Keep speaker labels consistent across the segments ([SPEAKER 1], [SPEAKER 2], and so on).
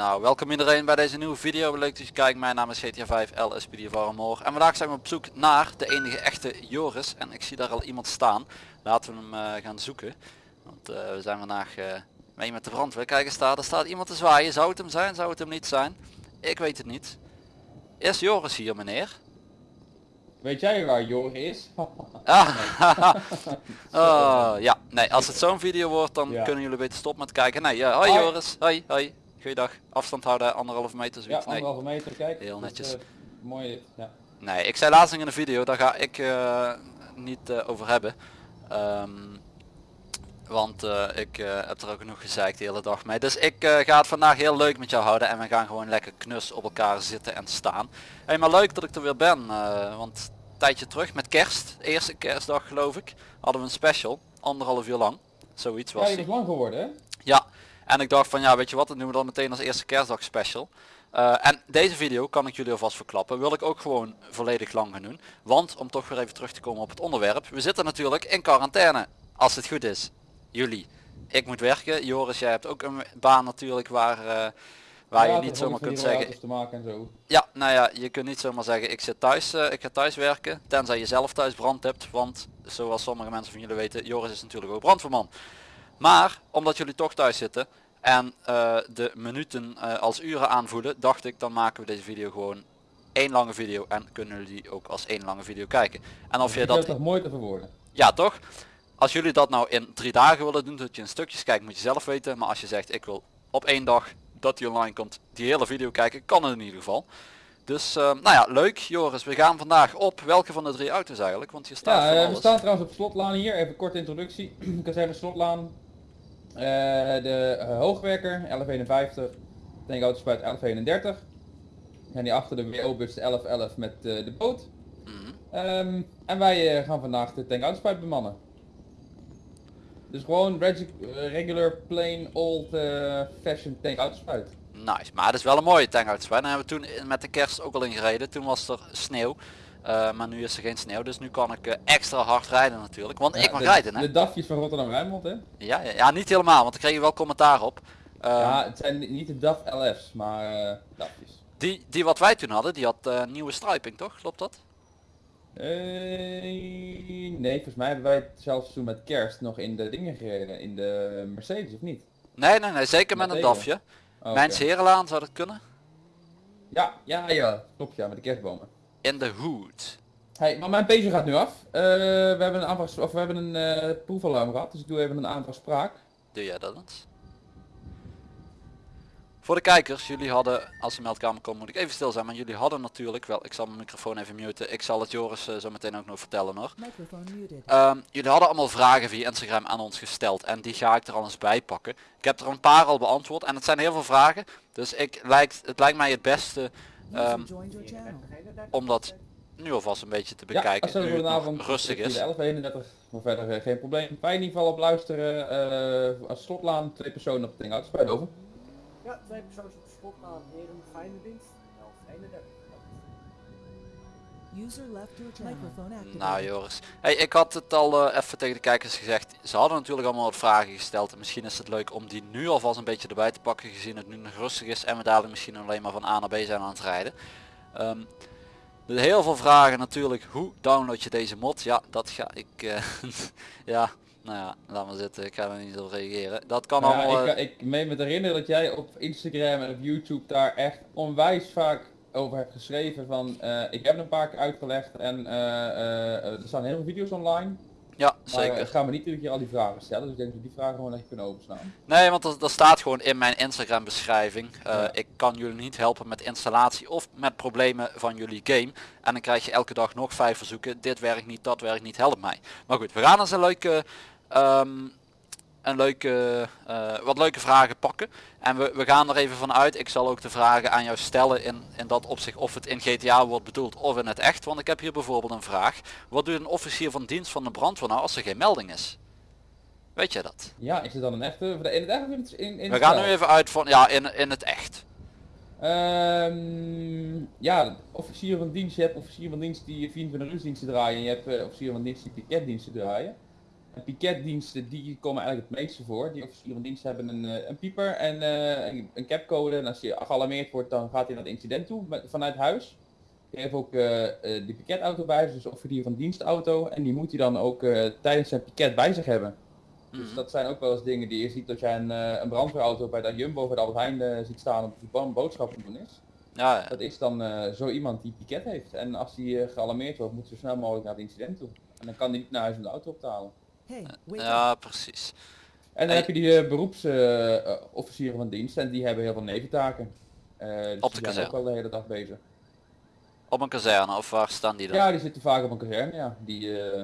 [SPEAKER 1] Nou, welkom iedereen bij deze nieuwe video. Leuk dat je kijkt. Mijn naam is GTA 5 LSPD Varmoor. En vandaag zijn we op zoek naar de enige echte Joris. En ik zie daar al iemand staan. Laten we hem eh, gaan zoeken. Want eh, we zijn vandaag eh, mee met de brandweer. Kijk eens daar, er staat iemand te zwaaien. Zou het hem zijn? Zou het hem niet zijn? Ik weet het niet. Is Joris hier meneer?
[SPEAKER 2] Weet jij waar Jorg is?
[SPEAKER 1] Ah, oh, ja, nee, als het zo'n video wordt dan
[SPEAKER 2] Ja.
[SPEAKER 1] kunnen jullie beter stoppen met kijken. Nee, ja, hoi
[SPEAKER 2] Hoi.
[SPEAKER 1] Joris, hoi, hoi. Goeiedag. Afstand houden, anderhalve meter
[SPEAKER 2] ja,
[SPEAKER 1] nee.
[SPEAKER 2] anderhalve meter, kijk.
[SPEAKER 1] Heel netjes.
[SPEAKER 2] eh, mooi, ja.
[SPEAKER 1] Nee, ik zei laatst in een video, daar ga ik eh, niet eh, over hebben. Ehm, want eh, ik eh, heb er ook genoeg gezeikt de hele dag mee. Dus ik eh, ga het vandaag heel leuk met jou houden en we gaan gewoon lekker knus op elkaar zitten en staan. Hey, maar leuk dat ik er weer ben, want een tijdje terug met kerst, eerste kerstdag geloof ik, hadden we een special, anderhalf uur lang. Zoiets was
[SPEAKER 2] Ja, die lang geworden, hè?
[SPEAKER 1] Ja, en ik dacht van ja, weet je wat, dat doen we dan meteen als eerste kerstdag special. En deze video kan ik jullie alvast verklappen, wil ik ook gewoon volledig lang gaan doen. Want, om toch weer even terug te komen op het onderwerp, we zitten natuurlijk in quarantaine, als het goed is. Jullie. Ik moet werken, Joris, jij hebt ook een baan natuurlijk waar, eh, waar
[SPEAKER 2] Ja,
[SPEAKER 1] je niet zomaar kunt zeggen,
[SPEAKER 2] te maken en zo.
[SPEAKER 1] ja, nou ja, je kunt niet zomaar zeggen ik zit thuis, eh, ik ga thuis werken, tenzij je zelf thuis brand hebt, want zoals sommige mensen van jullie weten, Joris is natuurlijk ook brandweerman. Maar, omdat jullie toch thuis zitten en eh, de minuten als uren aanvoelen, dacht ik dan maken we deze video gewoon één lange video en kunnen jullie ook als één lange video kijken. En of je dat,
[SPEAKER 2] toch mooi te verwoorden.
[SPEAKER 1] ja toch? Als jullie dat nou in drie dagen willen doen, dat je in stukjes kijkt, moet je zelf weten. Maar als je zegt ik wil op één dag dat die online komt, die hele video kijken, kan het in ieder geval. Dus eh, nou ja, leuk Joris. We gaan vandaag op welke van de drie auto's eigenlijk? Want hier staat
[SPEAKER 2] Ja, eh, we staan trouwens op slotlaan hier. Even korte introductie. Ik kan zeggen slotlaan. Eh, de hoogwerker 1151. Tankauto spuit 1131. En die achter de WO-bus 1111 met de boot.
[SPEAKER 1] Mhm.
[SPEAKER 2] Ehm, en wij gaan vandaag de spuit bemannen. Dus gewoon regular plain old eh fashion tankauto spuit.
[SPEAKER 1] Nice, maar het is wel een mooie tankhout. Daar hebben we toen met de kerst ook al in gereden. Toen was er sneeuw. Eh, maar nu is er geen sneeuw, dus nu kan ik eh, extra hard rijden natuurlijk. Want ik mag
[SPEAKER 2] de,
[SPEAKER 1] rijden hè?
[SPEAKER 2] De DAFjes van Rotterdam Rijnmond hè?
[SPEAKER 1] Ja, ja, ja, niet helemaal, want ik kreeg wel commentaar op. Eh,
[SPEAKER 2] ja, het zijn niet de DAF LF's, maar DAFjes.
[SPEAKER 1] die, die wat wij toen hadden, die had nieuwe striping toch? Klopt dat?
[SPEAKER 2] Eh, nee, volgens mij hebben wij het zelfs toen met kerst nog in de dingen gereden, in de Mercedes of niet?
[SPEAKER 1] Nee, nee, nee, zeker met
[SPEAKER 2] Met
[SPEAKER 1] een? DAFje.
[SPEAKER 2] Oh,
[SPEAKER 1] Mijn. Herenlaan zou dat kunnen.
[SPEAKER 2] Ja, ja, ja, klopt ja, met de kerstbomen.
[SPEAKER 1] In de hood.
[SPEAKER 2] Hey, maar mijn pager gaat nu af. Eh, we hebben een aanvraag, of we hebben een eh proefalarm gehad, dus ik doe even een aanvraag
[SPEAKER 1] Doe jij dat eens? Voor de kijkers, jullie hadden, als de meldkamer komt moet ik even stil zijn, maar jullie hadden natuurlijk wel, ik zal mijn microfoon even muten, ik zal het Joris eh, zo meteen ook nog vertellen hoor.
[SPEAKER 3] Muted.
[SPEAKER 1] Ehm, jullie hadden allemaal vragen via Instagram aan ons gesteld en die ga ik er al eens bij pakken. Ik heb er een paar al beantwoord en het zijn heel veel vragen, dus ik lijkt, het lijkt mij het beste ehm, om dat nu alvast een beetje te
[SPEAKER 2] Ja,
[SPEAKER 1] bekijken,
[SPEAKER 2] als het
[SPEAKER 1] nu nog rustig is.
[SPEAKER 2] 1131, maar verder eh, geen probleem. Wij in ieder geval op luisteren, eh, als slotlaan, twee personen op het ding uit, spuit over.
[SPEAKER 4] Ja, op. Heren, fijne dienst. 1131.
[SPEAKER 3] User left your channel. Microphone activated.
[SPEAKER 1] Nou Joris, hey, ik had het al eh, even tegen de kijkers gezegd. Ze hadden natuurlijk allemaal wat vragen gesteld. En misschien is het leuk om die nu alvast een beetje erbij te pakken. Gezien het nu nog rustig is en we dadelijk misschien alleen maar van A naar B zijn aan het rijden. Ehm, er heel veel vragen natuurlijk. Hoe download je deze mod? Ja, dat ga ik... eh, ja, nou ja, laat maar zitten. Ik ga er niet op reageren. Dat kan allemaal...
[SPEAKER 2] ik, ik meen me te herinneren dat jij op Instagram en op YouTube daar echt onwijs vaak over hebt geschreven van eh, ik heb het een paar keer uitgelegd en eh, eh, er staan heel veel video's online.
[SPEAKER 1] Ja,
[SPEAKER 2] Maar
[SPEAKER 1] zeker.
[SPEAKER 2] ik ga me niet iedere keer al die vragen stellen, dus ik denk dat we die vragen gewoon echt kunnen overslaan.
[SPEAKER 1] Nee, want dat, dat staat gewoon in mijn Instagram beschrijving. Eh,
[SPEAKER 2] Ja.
[SPEAKER 1] Ik kan jullie niet helpen met installatie of met problemen van jullie game. En dan krijg je elke dag nog vijf verzoeken. Dit werkt niet, dat werkt niet, help mij. Maar goed, we gaan eens een leuke, ehm, een leuke, eh, wat leuke vragen pakken. En we, we gaan er even van uit. Ik zal ook de vragen aan jou stellen in, in dat opzicht of het in GTA wordt bedoeld of in het echt. Want ik heb hier bijvoorbeeld een vraag. Wat doet een officier van dienst van de brandweer nou als er geen melding is? Weet je dat?
[SPEAKER 2] Ja, is het dan een echte, in het echt of in in,
[SPEAKER 1] We gaan nu even uit van, ja, in, in het echt.
[SPEAKER 2] Ehm, ja, officieren van dienst. Je hebt officieren van dienst die 24 uur diensten draaien. En je hebt eh, officieren van dienst die piketdiensten draaien. En piketdiensten die komen eigenlijk het meeste voor. Die officieren van dienst hebben een, eh, een pieper en eh, een, een capcode. En als je gealarmeerd wordt dan gaat hij naar het incident toe met, vanuit huis. Je hebt ook eh, die piketauto bij zich, dus officier van dienstauto. En die moet hij dan ook tijdens zijn piket bij zich hebben. Dus
[SPEAKER 1] Mhm.
[SPEAKER 2] dat zijn ook wel eens dingen die je ziet dat jij een, een brandweerauto bij de Jumbo of bij de Albert Heijn eh, ziet staan op die bo- boodschappen doen is.
[SPEAKER 1] Ja, ja.
[SPEAKER 2] Dat is dan zo iemand die piket heeft. En als die eh, gealarmeerd wordt, moet zo snel mogelijk naar het incident toe. En dan kan die niet naar huis om de auto op te halen.
[SPEAKER 3] Hey, up.
[SPEAKER 1] ja precies.
[SPEAKER 2] En dan
[SPEAKER 1] Hey.
[SPEAKER 2] heb je die beroepsofficieren van dienst en die hebben heel veel neventaken. Eh dus
[SPEAKER 1] Op de
[SPEAKER 2] die zijn ook
[SPEAKER 1] kazerne.
[SPEAKER 2] wel de hele dag bezig.
[SPEAKER 1] Op een kazerne of waar staan die dan?
[SPEAKER 2] Ja, die zitten vaak op een kazerne, ja. Die, eh,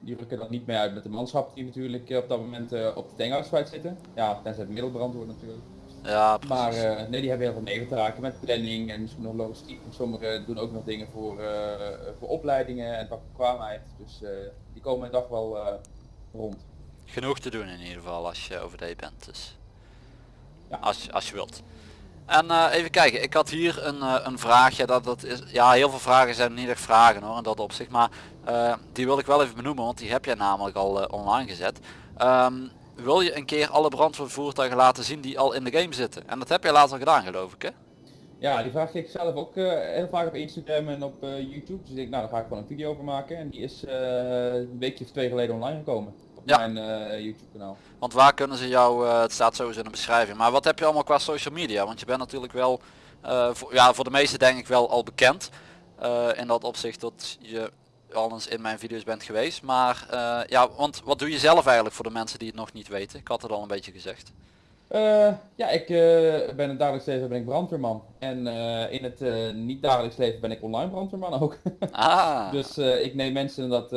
[SPEAKER 2] die rukken dan niet mee uit met de manschappen die natuurlijk eh, op dat moment eh, op de tankhoudspuit zitten. Ja, tenzij het middelbrand wordt natuurlijk.
[SPEAKER 1] Ja, precies.
[SPEAKER 2] Maar eh, nee, die hebben heel veel neventaken met planning en misschien nog logistiek. En sommigen doen ook nog dingen voor, eh, voor opleidingen en vakbekwaamheid. Dus eh, die komen een dag wel eh, rond.
[SPEAKER 1] Genoeg te doen in ieder geval als je overday bent. Dus.
[SPEAKER 2] Ja.
[SPEAKER 1] Als, je- als je wilt. En eh, even kijken, ik had hier een, eh, een vraagje. Dat, dat is, ja, heel veel vragen zijn niet echt vragen hoor, in dat opzicht. Maar eh, die wil ik wel even benoemen, want die heb jij namelijk al online gezet. Ehm, wil je een keer alle brandweervoertuigen laten zien die al in de game zitten? En dat heb je laatst al gedaan geloof ik hè?
[SPEAKER 2] Ja, die vraag kreeg ik zelf ook eh, heel vaak op Instagram en op eh, YouTube. Dus ik denk, nou daar ga ik gewoon een video over maken. En die is eh, een weekje of twee geleden online gekomen. Op
[SPEAKER 1] Ja.
[SPEAKER 2] mijn YouTube kanaal.
[SPEAKER 1] Want waar kunnen ze jou, het staat sowieso in de beschrijving, maar wat heb je allemaal qua social media? Want je bent natuurlijk wel, voor, ja voor de meeste denk ik wel al bekend. in dat opzicht dat je al eens in mijn video's bent geweest. Maar ja, want wat doe je zelf eigenlijk voor de mensen die het nog niet weten? Ik had het al een beetje gezegd.
[SPEAKER 2] Eh, ja, ik eh, ben in het dagelijks leven ben ik brandweerman. En eh, in het niet dagelijks leven ben ik online brandweerman ook.
[SPEAKER 1] Ah,
[SPEAKER 2] Dus ik neem mensen dat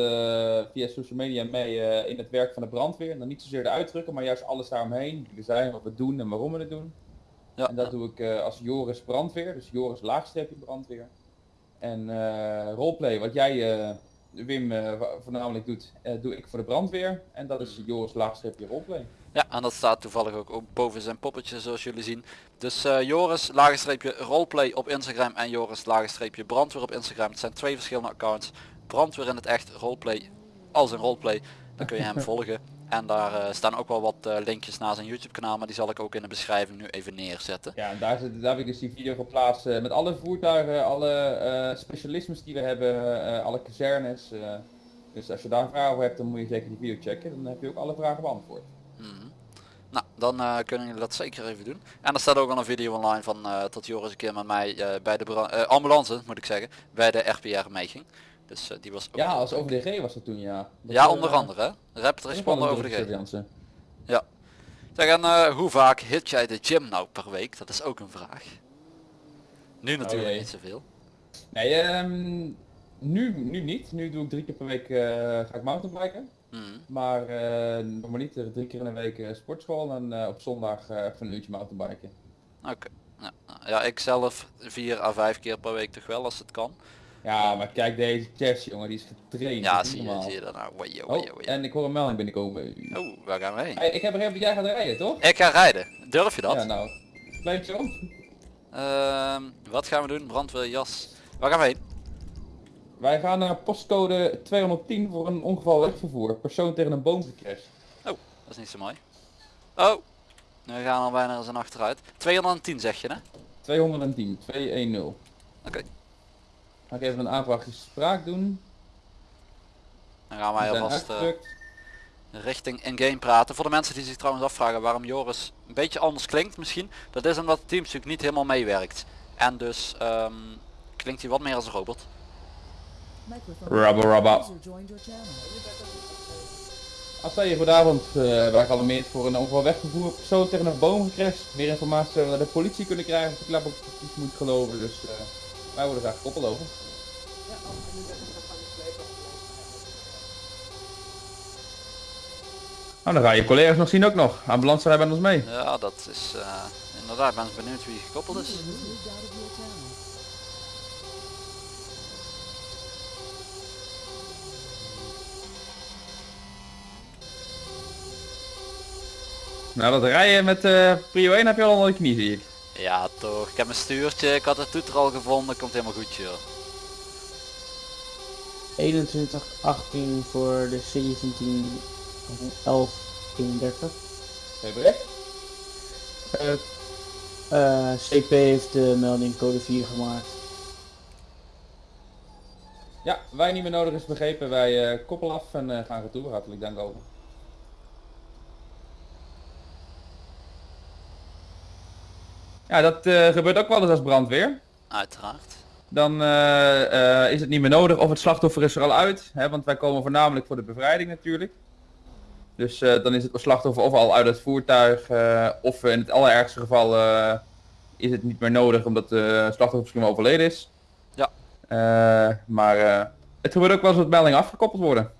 [SPEAKER 2] via social media mee in het werk van de brandweer. En dan niet zozeer de uitdrukken, maar juist alles daaromheen. Wie we zijn, wat we doen en waarom we het doen.
[SPEAKER 1] ja,
[SPEAKER 2] En dat doe ik als Joris brandweer, dus Joris laagstreepje brandweer. En roleplay, wat jij Wim voornamelijk doet, doe ik voor de brandweer. En dat is Joris laagstreepje roleplay.
[SPEAKER 1] Ja, en dat staat toevallig ook boven zijn poppetje zoals jullie zien. Dus eh, Joris lagenstreepje roleplay op Instagram en Joris lagenstreepje brandweer op Instagram. Het zijn twee verschillende accounts. Brandweer in het echt, roleplay als een roleplay. Dan kun je hem volgen. En daar eh, staan ook wel wat eh, linkjes naar zijn YouTube kanaal, maar die zal ik ook in de beschrijving nu even neerzetten.
[SPEAKER 2] Ja, en daar, zit, daar heb ik dus die video geplaatst met alle voertuigen, alle specialismes die we hebben, alle kazernes. dus als je daar vragen over hebt, dan moet je zeker die video checken. Dan heb je ook alle vragen beantwoord.
[SPEAKER 1] Nou, dan eh, kunnen jullie dat zeker even doen. En er staat ook al een video online van uh, dat Joris een keer met mij eh, bij de ambulance, moet ik zeggen, bij de RPR meeging. Dus die was ook...
[SPEAKER 2] Ja, als OVDG was dat toen, ja. Dat,
[SPEAKER 1] ja, onder andere. Rapid Responder
[SPEAKER 2] een
[SPEAKER 1] over de G.
[SPEAKER 2] surveillance.
[SPEAKER 1] Zeg, en hoe vaak hit jij de gym nou per week? Dat is ook een vraag. Nu natuurlijk
[SPEAKER 2] jee.
[SPEAKER 1] niet zoveel.
[SPEAKER 2] Nee, ehm, nu, nu niet. Nu doe ik drie keer per week ga ik mountainbiken.
[SPEAKER 1] Mhm.
[SPEAKER 2] Maar eh normaliter drie keer in de week eh, sportschool en eh, op zondag even een uurtje mountainbiken.
[SPEAKER 1] Oké. Ja, ja, ik zelf vier à vijf keer per week toch wel als het kan.
[SPEAKER 2] Ja, maar kijk deze chest jongen, die is getraind.
[SPEAKER 1] Ja, zie je, zie je dat nou. Wajo,
[SPEAKER 2] Oh,
[SPEAKER 1] wajo, wajo.
[SPEAKER 2] en ik hoor een melding binnenkomen.
[SPEAKER 1] Oh, waar gaan we heen?
[SPEAKER 2] Hey, ik heb even dat jij gaat rijden, toch?
[SPEAKER 1] Ik ga rijden. Durf je dat?
[SPEAKER 2] Ja, nou. Blijf zo.
[SPEAKER 1] Ehm, wat gaan we doen? Brandweerjas. Waar gaan we heen?
[SPEAKER 2] Wij gaan naar postcode 210 voor een ongeval wegvervoer. Persoon tegen een boom gecrashed.
[SPEAKER 1] Dat is niet zo mooi. Oh, we gaan al bijna eens een achteruit. 210 zeg je hè?
[SPEAKER 2] 210, 210.
[SPEAKER 1] Oké.
[SPEAKER 2] Ga ik even een aanvraagje spraak doen.
[SPEAKER 1] Dan gaan wij alvast eh, richting in-game praten. Voor de mensen die zich trouwens afvragen waarom Joris een beetje anders klinkt misschien. Dat is omdat het teamstuk niet helemaal meewerkt. En dus ehm, klinkt hij wat meer als een robot.
[SPEAKER 3] Channel.
[SPEAKER 2] Als je goedenavond, uh, wij gealarmeerd voor een ongeval wegvervoer. Persoon tegen een boom gecrashed. Meer informatie zouden we naar de politie kunnen krijgen. Of ik klap op de politie moet geloven. Dus eh, wij worden graag gekoppeld over.
[SPEAKER 4] Ja.
[SPEAKER 2] Nou, dan ga je collega's nog zien ook nog. Ambulance rijden met ons mee.
[SPEAKER 1] Ja, dat is eh, inderdaad. Ik ben benieuwd wie gekoppeld is.
[SPEAKER 3] User was moved out of your channel.
[SPEAKER 2] Nou, dat rijden met eh Prio 1 heb je al onder de knie, zie ik.
[SPEAKER 1] Ja toch, ik heb mijn stuurtje, ik had het toeter al gevonden, komt helemaal goed joh.
[SPEAKER 5] 21, 18 voor de 17, 11, 31.
[SPEAKER 2] Geen bericht?
[SPEAKER 5] Eh, eh, CP heeft de melding code 4 gemaakt.
[SPEAKER 2] Ja, wij niet meer nodig is begrepen. Wij eh, koppelen af en eh, gaan retour. Hartelijk dank over. Ja, dat eh, gebeurt ook wel eens als brandweer.
[SPEAKER 1] Uiteraard.
[SPEAKER 2] Dan eh, eh, is het niet meer nodig of het slachtoffer is er al uit. Hè, want wij komen voornamelijk voor de bevrijding natuurlijk. Dus eh, dan is het slachtoffer of al uit het voertuig eh, of in het allerergste geval eh, is het niet meer nodig omdat de slachtoffer misschien wel overleden is.
[SPEAKER 1] Ja.
[SPEAKER 2] Eh, maar eh, het gebeurt ook wel eens dat meldingen afgekoppeld worden.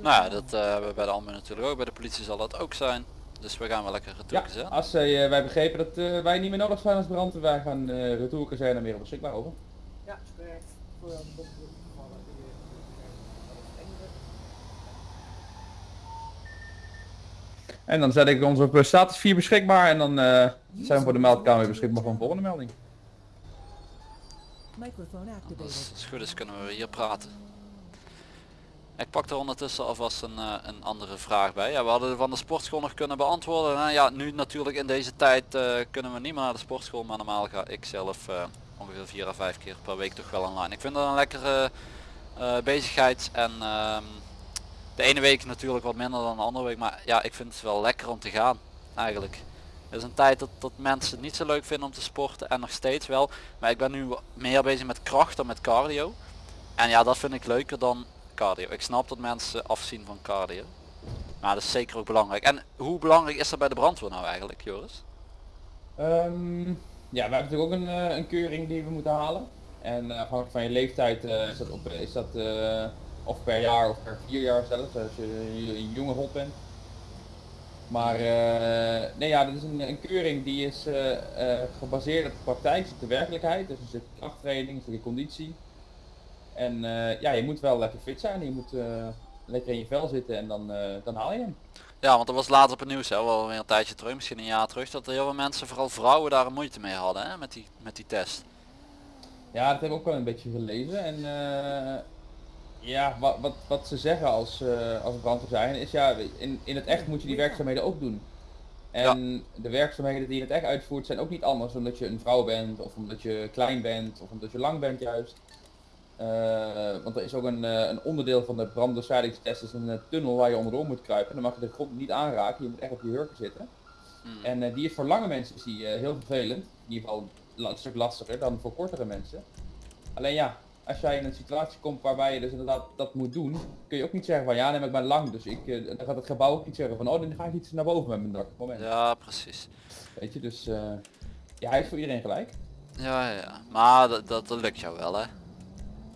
[SPEAKER 1] Nou ja, dat eh, hebben we bij de Almen natuurlijk ook, bij de politie zal dat ook zijn. Dus we gaan wel lekker
[SPEAKER 2] Ja, als eh, wij begrepen dat eh, wij niet meer nodig zijn als brandweer, wij gaan uh, retour zijn en meer beschikbaar over.
[SPEAKER 4] Ja, correct. Voor eh.
[SPEAKER 2] En dan zet ik ons op eh, status 4 beschikbaar en dan eh, zijn we voor de meldkamer weer beschikbaar voor een volgende melding.
[SPEAKER 3] Microphone
[SPEAKER 1] Als
[SPEAKER 3] activated.
[SPEAKER 1] het goed is kunnen we hier praten. Ik pak er ondertussen alvast een, eh, een andere vraag bij. Ja, we hadden van de sportschool nog kunnen beantwoorden. Nou ja, nu natuurlijk in deze tijd eh, kunnen we niet meer naar de sportschool, maar normaal ga ik zelf eh, ongeveer 4 à 5 keer per week toch wel online. Ik vind dat een lekkere bezigheid en ehm, de ene week natuurlijk wat minder dan de andere week, maar ja, ik vind het wel lekker om te gaan eigenlijk. Het is een tijd dat, dat mensen het niet zo leuk vinden om te sporten en nog steeds wel. Maar ik ben nu meer bezig met kracht dan met cardio. En ja, dat vind ik leuker dan cardio. Ik snap dat mensen afzien van cardio. Maar dat is zeker ook belangrijk. En hoe belangrijk is dat bij de brandweer nou eigenlijk, Joris?
[SPEAKER 2] Ehm, ja, we hebben natuurlijk ook een, eh, een keuring die we moeten halen. En eh, afhankelijk van je leeftijd eh, is dat, op, is dat of per jaar of per vier jaar zelfs, als je een- jonge hond bent. Maar nee ja, dat is een, keuring die is gebaseerd op de praktijk, de werkelijkheid. Dus een stukje krachttraining, stukje conditie. En eh, ja, je moet wel lekker fit zijn, je moet eh, lekker in je vel zitten en dan, eh, dan haal je hem.
[SPEAKER 1] Ja, want er was later op het nieuws, hè, wel weer een tijdje terug, misschien een jaar terug, dat er heel veel mensen, vooral vrouwen, daar een moeite mee hadden hè, met, die, met die test.
[SPEAKER 2] Ja, dat heb ik ook wel een beetje gelezen. En ja, wat, wat, wat ze zeggen als, eh als brandweer zijn, is ja, in, in het echt moet je die werkzaamheden ook doen. En de werkzaamheden die je in het echt uitvoert zijn ook niet anders omdat je een vrouw bent, of omdat je klein bent, of omdat je lang bent juist. Eh, want er is ook een, eh, een onderdeel van de brandbestrijdingstest, is een eh, tunnel waar je onderdoor moet kruipen. Dan mag je de grond niet aanraken, je moet echt op je hurken zitten.
[SPEAKER 1] Hmm.
[SPEAKER 2] En die is voor lange mensen is die, heel vervelend. In ieder geval een stuk lastiger dan voor kortere mensen. Alleen ja, als jij in een situatie komt waarbij je dus inderdaad dat moet doen, kun je ook niet zeggen van ja, nee, maar ik ben lang. Dus ik, dan gaat het gebouw ook niet zeggen van oh, dan ga ik iets naar boven met mijn dak. Moment.
[SPEAKER 1] Ja, precies.
[SPEAKER 2] Weet je, dus ja, hij is voor iedereen gelijk.
[SPEAKER 1] Ja, ja, ja. Maar dat, dat, dat lukt jou wel, hè?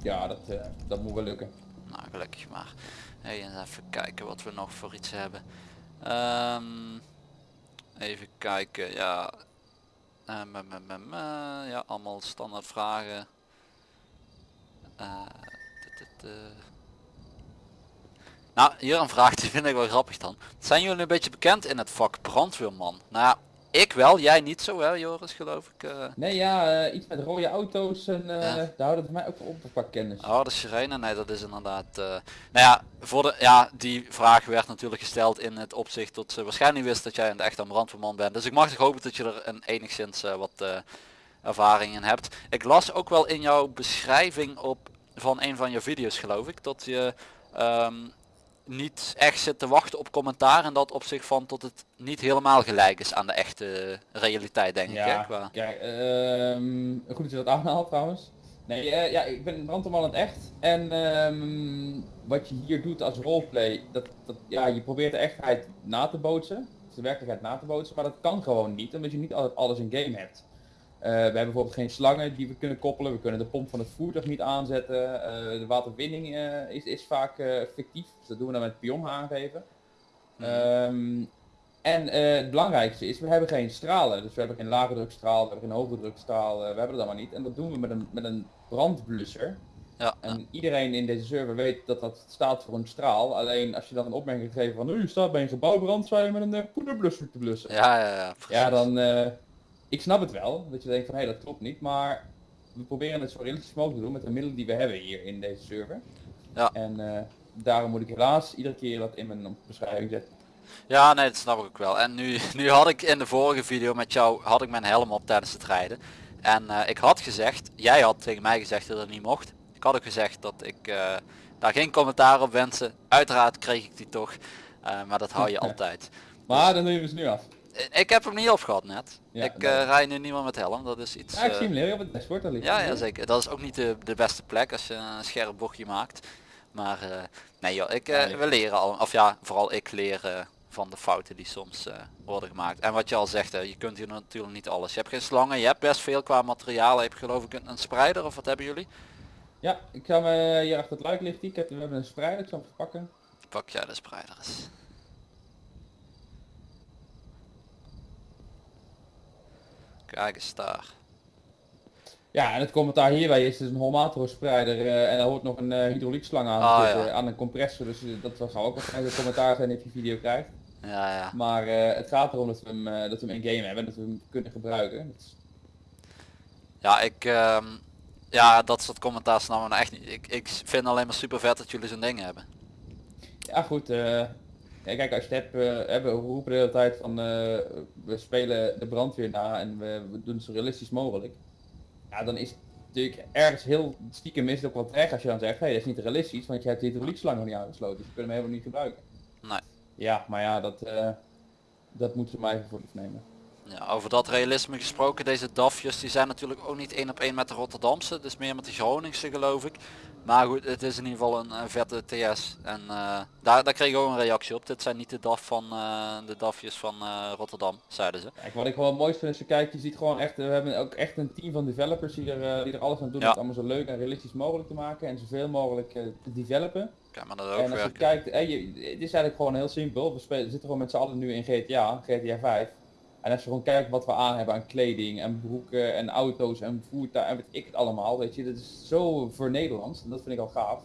[SPEAKER 2] Ja, dat, eh, dat moet wel lukken.
[SPEAKER 1] Nou, gelukkig maar. Hey, even kijken wat we nog voor iets hebben. Ehm, even kijken, ja. Me- me, ja, allemaal standaard vragen. Nou, hier een vraag die vind ik wel grappig dan. Zijn jullie een beetje bekend in het vak brandweerman? Nou ik wel, jij niet zo hè Joris geloof ik. eh.
[SPEAKER 2] Nee, ja, eh, iets met rode auto's en
[SPEAKER 1] Ja.
[SPEAKER 2] daar houdt het mij ook op qua kennis.
[SPEAKER 1] Oh, de sirene? Nee, dat is inderdaad... nou ja, voor de, ja, die vraag werd natuurlijk gesteld in het opzicht dat ze waarschijnlijk wist dat jij een echt een brandweerman bent. Dus ik mag toch hopen dat je er een enigszins wat ervaring in hebt. Ik las ook wel in jouw beschrijving op van een van je video's geloof ik, dat je ehm, niet echt zit te wachten op commentaar in dat opzicht van tot het niet helemaal gelijk is aan de echte realiteit denk ik. Hè,
[SPEAKER 2] Ja,
[SPEAKER 1] qua-
[SPEAKER 2] kijk, ehm, goed dat je dat aanhaalt trouwens. Nee, eh, ja, ik ben brandweerman in het echt. En ehm, wat je hier doet als roleplay, dat, dat, ja, je probeert de echtheid na te bootsen. Dus de werkelijkheid na te bootsen, maar dat kan gewoon niet, omdat je niet altijd alles in game hebt. Eh, we hebben bijvoorbeeld geen slangen die we kunnen koppelen, we kunnen de pomp van het voertuig niet aanzetten. Eh, de waterwinning eh, is, is vaak fictief, dus dat doen we dan met pion aangeven. Ehm, en het belangrijkste is, we hebben geen stralen. Dus we hebben geen lage drukstraal, we hebben geen hoge drukstraal, we hebben dat allemaal niet. En dat doen we met een, met een brandblusser.
[SPEAKER 1] Ja,
[SPEAKER 2] En iedereen in deze server weet dat dat staat voor een straal. Alleen als je dan een opmerking geeft van, "Oh, je staat bij een gebouwbrand, zou je met een poederblusser te blussen.
[SPEAKER 1] ja, ja, ja, precies.
[SPEAKER 2] Ja, dan, ik snap het wel, dat je denkt van hé, dat klopt niet, maar we proberen het zo realistisch mogelijk te doen met de middelen die we hebben hier in deze server.
[SPEAKER 1] Ja.
[SPEAKER 2] En eh, daarom moet ik helaas iedere keer dat in mijn beschrijving zetten.
[SPEAKER 1] Ja, nee, dat snap ik ook wel. En nu, nu had ik in de vorige video met jou, had ik mijn helm op tijdens het rijden. En eh, ik had gezegd, jij had tegen mij gezegd dat dat niet mocht. Ik had ook gezegd dat ik eh, daar geen commentaar op wensen. Uiteraard kreeg ik die toch. Maar dat hou je altijd.
[SPEAKER 2] Maar dan nemen we ze nu af.
[SPEAKER 1] Eh, Ik heb hem niet opgehad net.
[SPEAKER 2] Ja,
[SPEAKER 1] ik eh rij nu niet meer met helm. Dat is iets...
[SPEAKER 2] Ja, ik
[SPEAKER 1] eh,
[SPEAKER 2] zie hem leren op het dashboard, ligt
[SPEAKER 1] ja, ja, zeker. Dat is ook niet de, de beste plek als je een scherp bochtje maakt. Maar nee joh, ik, we leren al, of ja, vooral ik leer eh, van de fouten die soms worden gemaakt. En wat je al zegt, hè, je kunt hier natuurlijk niet alles. Je hebt geen slangen, je hebt best veel qua materiaal. Je hebt geloof ik een, een spreider of wat hebben jullie?
[SPEAKER 2] Ja, ik ga me hier achter het luik ligt die. Ik heb, we hebben een spreider, ik zal hem pakken.
[SPEAKER 1] Pak jij de spreider Kijk eens daar.
[SPEAKER 2] Ja, en het commentaar hierbij is dus een Holmatro spreider eh, en er hoort nog een eh hydrauliek-slang aan,
[SPEAKER 1] Ah,
[SPEAKER 2] zitten,
[SPEAKER 1] ja.
[SPEAKER 2] aan een compressor, dus eh, dat zal ook waarschijnlijk een commentaar zijn als je video krijgt.
[SPEAKER 1] Ja, ja.
[SPEAKER 2] Maar eh, het gaat erom dat we hem, eh, dat we hem in game hebben, dat we hem kunnen gebruiken. Is-
[SPEAKER 1] Ja, ik, ehm, ja, dat soort commentaar snappen we nou echt niet. Ik, ik vind alleen maar super vet dat jullie zo'n ding hebben.
[SPEAKER 2] Ja goed, eh, ja, kijk als je het hebt, eh, hebben we roepen de hele tijd van eh, we spelen de brandweer na en we, we doen het zo realistisch mogelijk. Ja, dan is het natuurlijk ergens heel stiekem is het ook wat erg als je dan zegt, hé, dat is niet realistisch, want je hebt de hydrauliek-slang nog niet aangesloten, dus je kunt hem helemaal niet gebruiken.
[SPEAKER 1] Nee.
[SPEAKER 2] Ja, maar ja, dat, eh, dat moeten ze maar even voor nemen.
[SPEAKER 1] Ja, over dat realisme gesproken, deze DAFjes die zijn natuurlijk ook niet één op één met de Rotterdamse, dus meer met de Groningse geloof ik. Maar goed, het is in ieder geval een, een vette TS en eh, daar, daar kreeg ik ook een reactie op. Dit zijn niet de DAF van eh, de DAFjes van eh, Rotterdam, zeiden ze.
[SPEAKER 2] Kijk, wat ik gewoon mooi vind is je kijkt, je ziet gewoon echt, we hebben ook echt een team van developers die er, die er alles aan doen
[SPEAKER 1] Ja.
[SPEAKER 2] om het allemaal zo leuk en realistisch mogelijk te maken en zoveel mogelijk te developen.
[SPEAKER 1] Kijk maar dat ook
[SPEAKER 2] En als je
[SPEAKER 1] werken.
[SPEAKER 2] kijkt, je, het is eigenlijk gewoon heel simpel. We spelen, zitten gewoon met z'n allen nu in GTA, GTA 5. En als je gewoon kijkt wat we aan hebben aan kleding en broeken en auto's en voertuigen en weet ik het allemaal, weet je, dat is zo voor Nederlands en dat vind ik al gaaf.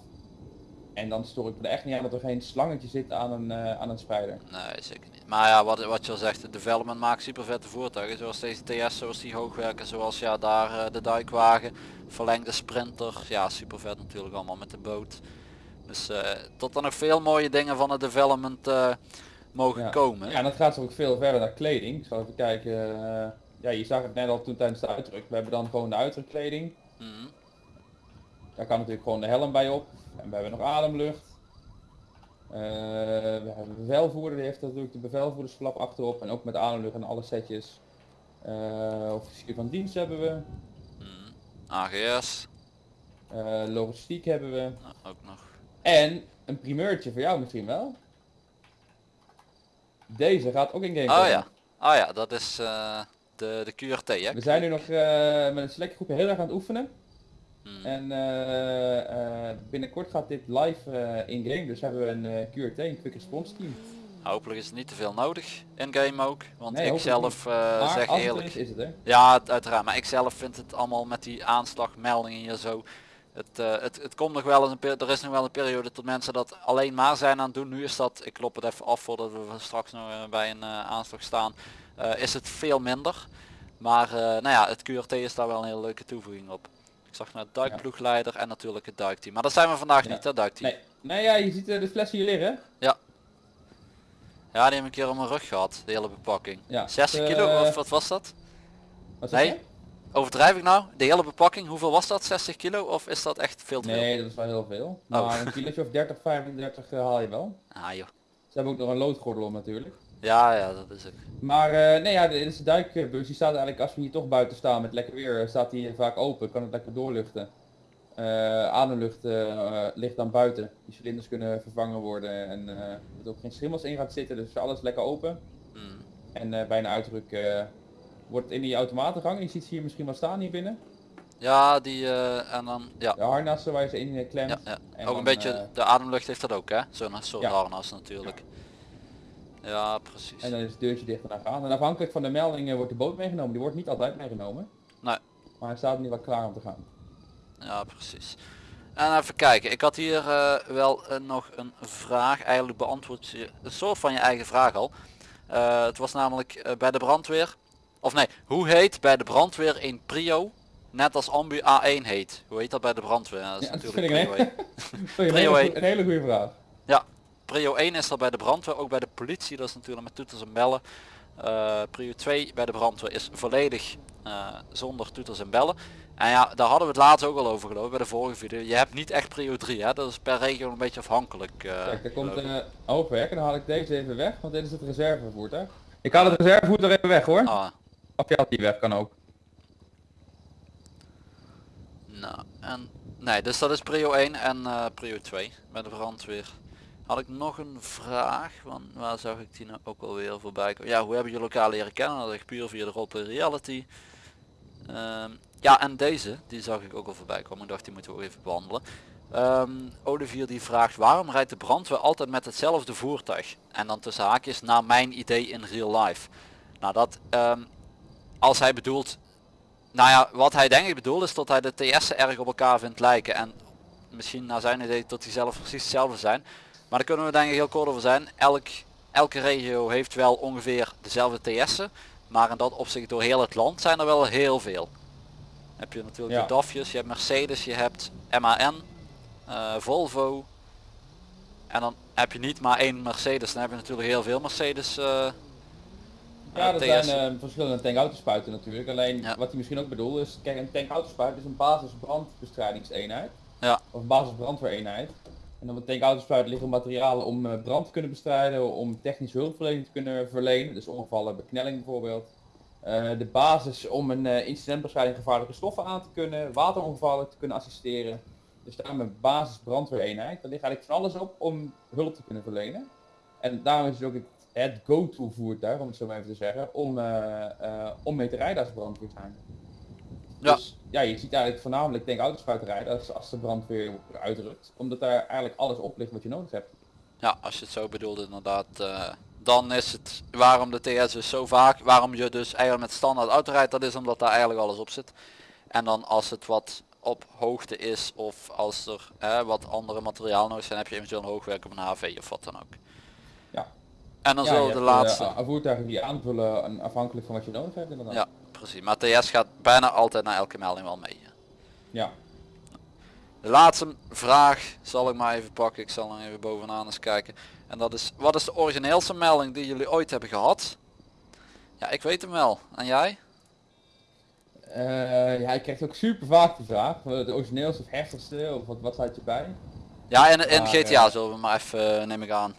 [SPEAKER 2] En dan stoor ik me er echt niet aan dat er geen slangetje zit aan een, eh, aan een spreider.
[SPEAKER 1] Nee, zeker niet. Maar ja, wat, wat je al zegt, de development maakt super vette voertuigen. Zoals deze TS, zoals die hoogwerken, zoals ja daar eh, de duikwagen, verlengde sprinter. Ja, super vet natuurlijk allemaal met de boot. Dus eh, tot er nog veel mooie dingen van het development mogen
[SPEAKER 2] Ja.
[SPEAKER 1] komen.
[SPEAKER 2] Ja, en dat gaat ook veel verder naar kleding. Ik zal even kijken. eh, ja, je zag het net al toen tijdens de uitdruk. We hebben dan gewoon de uitdrukkleding.
[SPEAKER 1] Mhm.
[SPEAKER 2] Daar kan natuurlijk gewoon de helm bij op. En we hebben nog ademlucht. Eh, we hebben bevelvoerder, die heeft natuurlijk de bevelvoerdersflap achterop. En ook met ademlucht en alle setjes. Eh officier van dienst hebben we.
[SPEAKER 1] Mhm. AGS,
[SPEAKER 2] logistiek hebben we.
[SPEAKER 1] nou, ook nog.
[SPEAKER 2] En een primeurtje voor jou misschien wel. Deze gaat ook in game
[SPEAKER 1] Oh ja, oh ja, dat is eh, de, de QRT hè?
[SPEAKER 2] We zijn nu nog eh, met een selecte groepje heel erg aan het oefenen.
[SPEAKER 1] Mhm.
[SPEAKER 2] En eh, binnenkort gaat dit live in game. Dus hebben we een QRT, een quick response team.
[SPEAKER 1] Hopelijk is het niet te veel nodig in game ook. Want
[SPEAKER 2] Nee,
[SPEAKER 1] ik zelf zeg eerlijk.
[SPEAKER 2] is, is het hè.
[SPEAKER 1] Ja, uiteraard. Maar ik zelf vind het allemaal met die aanslagmeldingen hier zo. Het, eh, het, het komt nog wel een er is nog wel een periode tot mensen dat alleen maar zijn aan het doen. Nu is dat, ik klop het even af voordat we straks nog eh, bij een eh, aanslag staan, is het veel minder. Maar nou ja, het QRT is daar wel een hele leuke toevoeging op. Ik zag naar duikploegleider en natuurlijk het duikteam. Maar dat zijn we vandaag
[SPEAKER 2] Ja.
[SPEAKER 1] niet, hè, duikteam.
[SPEAKER 2] Nee. Nee, ja, je ziet de fles hier liggen.
[SPEAKER 1] Ja, die heb ik een keer op mijn rug gehad, de hele bepakking.
[SPEAKER 2] Ja,
[SPEAKER 1] 60
[SPEAKER 2] eh,
[SPEAKER 1] kilo, of wat was dat?
[SPEAKER 2] Wat zeg
[SPEAKER 1] Nee? Overdrijf ik nou? De hele bepakking, hoeveel was dat? 60 kilo of is dat echt veel te veel?
[SPEAKER 2] Nee, dat is wel heel veel.
[SPEAKER 1] Oh.
[SPEAKER 2] Maar een kilootje of 30, 35 eh, haal je wel.
[SPEAKER 1] Ah joh.
[SPEAKER 2] Ze hebben ook nog een loodgordel om natuurlijk.
[SPEAKER 1] Ja, ja, dat is het.
[SPEAKER 2] Maar eh, nee, ja, dit is de duikbus. Die staat eigenlijk, als we hier toch buiten staan met lekker weer, eh, staat die vaak open. Kan het lekker doorluchten. Eh ademlucht eh, ligt dan buiten. Die cilinders kunnen vervangen worden en er ook geen schimmels in gaat zitten. Dus alles lekker open.
[SPEAKER 1] Mm.
[SPEAKER 2] En bij een uitdruk wordt in die automatengang. Je ziet ze hier misschien wel staan hier binnen.
[SPEAKER 1] Ja, die eh, en dan, ja.
[SPEAKER 2] De harnassen waar je ze in klemt.
[SPEAKER 1] ja, ja.
[SPEAKER 2] En
[SPEAKER 1] Ook
[SPEAKER 2] dan,
[SPEAKER 1] een beetje,
[SPEAKER 2] eh,
[SPEAKER 1] de ademlucht heeft dat ook hè? Zo'n soort
[SPEAKER 2] Ja.
[SPEAKER 1] harnas natuurlijk. Ja, precies.
[SPEAKER 2] En dan is het deurtje dicht en dan gaan. En afhankelijk van de meldingen wordt de boot meegenomen. Die wordt niet altijd meegenomen.
[SPEAKER 1] Nee.
[SPEAKER 2] Maar hij staat nu wel klaar om te gaan.
[SPEAKER 1] Ja, precies. En even kijken, ik had hier eh, wel nog een vraag. Eigenlijk beantwoord je een soort van je eigen vraag al. Het was namelijk bij de brandweer. Of nee, hoe heet bij de brandweer een prio? Net als ambu A1 heet. Hoe heet dat bij de brandweer? Ja, dat is
[SPEAKER 2] Ja, dat
[SPEAKER 1] natuurlijk prio 1.
[SPEAKER 2] Sorry, een,
[SPEAKER 1] Prio
[SPEAKER 2] een hele goede vraag.
[SPEAKER 1] Prio 1 is er bij de brandweer, ook bij de politie, dat is natuurlijk met toeters en bellen. Eh, prio 2 bij de brandweer is volledig eh, zonder toeters en bellen. En ja, daar hadden we het laatst ook al over geloof bij de vorige video. Je hebt niet echt prio 3, hè? dat is per regio een beetje afhankelijk. eh,
[SPEAKER 2] Kijk, er komt een oogwerk en dan haal ik deze even weg, want dit is het reservevoertuig. Ik haal het reservevoertuig even weg hoor.
[SPEAKER 1] Ah,
[SPEAKER 2] Of je die weg, kan ook.
[SPEAKER 1] nou, en, nee, dus dat is prio 1 en eh, prio 2 bij de brandweer. Had ik nog een vraag, want waar zag ik die nou ook alweer voorbij komen? Ja, hoe hebben jullie elkaar leren kennen? Dat is puur via de roleplay reality. Ehm, ja, en deze, die zag ik ook al voorbij komen. Ik dacht, die moeten we ook even behandelen. Ehm, Olivier die vraagt, waarom rijdt de brandweer altijd met hetzelfde voertuig? En dan tussen haakjes, naar mijn idee in real life. Nou, dat, ehm, als hij bedoelt, nou ja, wat hij denk ik bedoelt is dat hij de TS'en erg op elkaar vindt lijken. En misschien naar zijn idee dat die zelf precies hetzelfde zijn. Maar daar kunnen we denk ik heel kort over zijn. Elk, elke regio heeft wel ongeveer dezelfde TS'en. Maar in dat opzicht door heel het land zijn er wel heel veel. Heb je natuurlijk
[SPEAKER 2] Ja.
[SPEAKER 1] de DAFjes, je hebt Mercedes, je hebt MAN, eh, Volvo. En dan heb je niet maar één Mercedes, dan heb je natuurlijk heel veel Mercedes. eh,
[SPEAKER 2] Ja, er zijn eh, verschillende tankautosppuiten natuurlijk. Alleen
[SPEAKER 1] Ja.
[SPEAKER 2] wat hij misschien ook bedoelt is, kijk een tankautosppuit is een basis brandbestrijdingseenheid.
[SPEAKER 1] Ja.
[SPEAKER 2] Of een basis brandweereenheid. En op een tankautosppuit liggen materialen om eh, brand te kunnen bestrijden, om technische hulpverlening te kunnen verlenen. Dus ongevallen, beknelling bijvoorbeeld. Eh, de basis om een eh, incidentbestrijding gevaarlijke stoffen aan te kunnen, waterongevallen te kunnen assisteren. Dus daar een basis brandweereenheid. Daar ligt eigenlijk van alles op om hulp te kunnen verlenen. En daarom is het ook het, go-to voertuig, om het zo maar even te zeggen, om, eh, eh, om mee te rijden als er brandweer zijn.
[SPEAKER 1] Ja.
[SPEAKER 2] Dus ja, je ziet eigenlijk voornamelijk denk autospuiten rijden als, als de brandweer uitrukt. Omdat daar eigenlijk alles op ligt wat je nodig hebt.
[SPEAKER 1] Ja, als je het zo bedoelt inderdaad, eh, dan is het waarom de TS dus zo vaak, waarom je dus eigenlijk met standaard auto rijdt, dat is omdat daar eigenlijk alles op zit. En dan als het wat op hoogte is of als er eh, wat andere materiaal nodig zijn, heb je eventueel een hoogwerk op een HV of wat dan ook. En dan
[SPEAKER 2] ja,
[SPEAKER 1] zullen
[SPEAKER 2] je
[SPEAKER 1] de
[SPEAKER 2] eh,
[SPEAKER 1] laatste,
[SPEAKER 2] a- voertuigen die aanvullen en afhankelijk van wat je nodig hebt inderdaad.
[SPEAKER 1] ja precies, maar TS gaat bijna altijd naar elke melding wel mee.
[SPEAKER 2] Ja.
[SPEAKER 1] De laatste vraag zal ik maar even pakken. Ik zal nog even bovenaan eens kijken. En dat is, wat is de origineelste melding die jullie ooit hebben gehad? Ja, ik weet hem wel. En jij?
[SPEAKER 2] Eh, ja, je krijgt ook super vaak de vraag, eh, de origineelste of heftigste, of wat, wat staat je bij?
[SPEAKER 1] Ja, in, in
[SPEAKER 2] Maar,
[SPEAKER 1] GTA zullen we maar even, neem ik aan.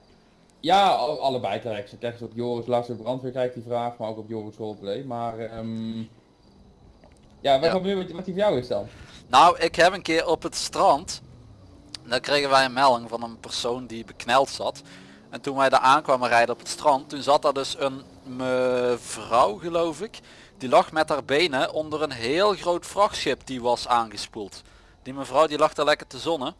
[SPEAKER 2] Ja, al- allebei terecht. Je krijgt op Joris Laatste Brandweer krijgt die vraag, maar ook op Joris Roleplay. Maar ehm ja, wat,
[SPEAKER 1] Ja.
[SPEAKER 2] Wat, wat die voor jou is dan?
[SPEAKER 1] Nou, ik heb een keer op het strand, daar kregen wij een melding van een persoon die bekneld zat. En toen wij daar aankwamen rijden op het strand, toen zat daar dus een mevrouw geloof ik. Die lag met haar benen onder een heel groot vrachtschip die was aangespoeld. Die mevrouw die lag daar lekker te zonnen.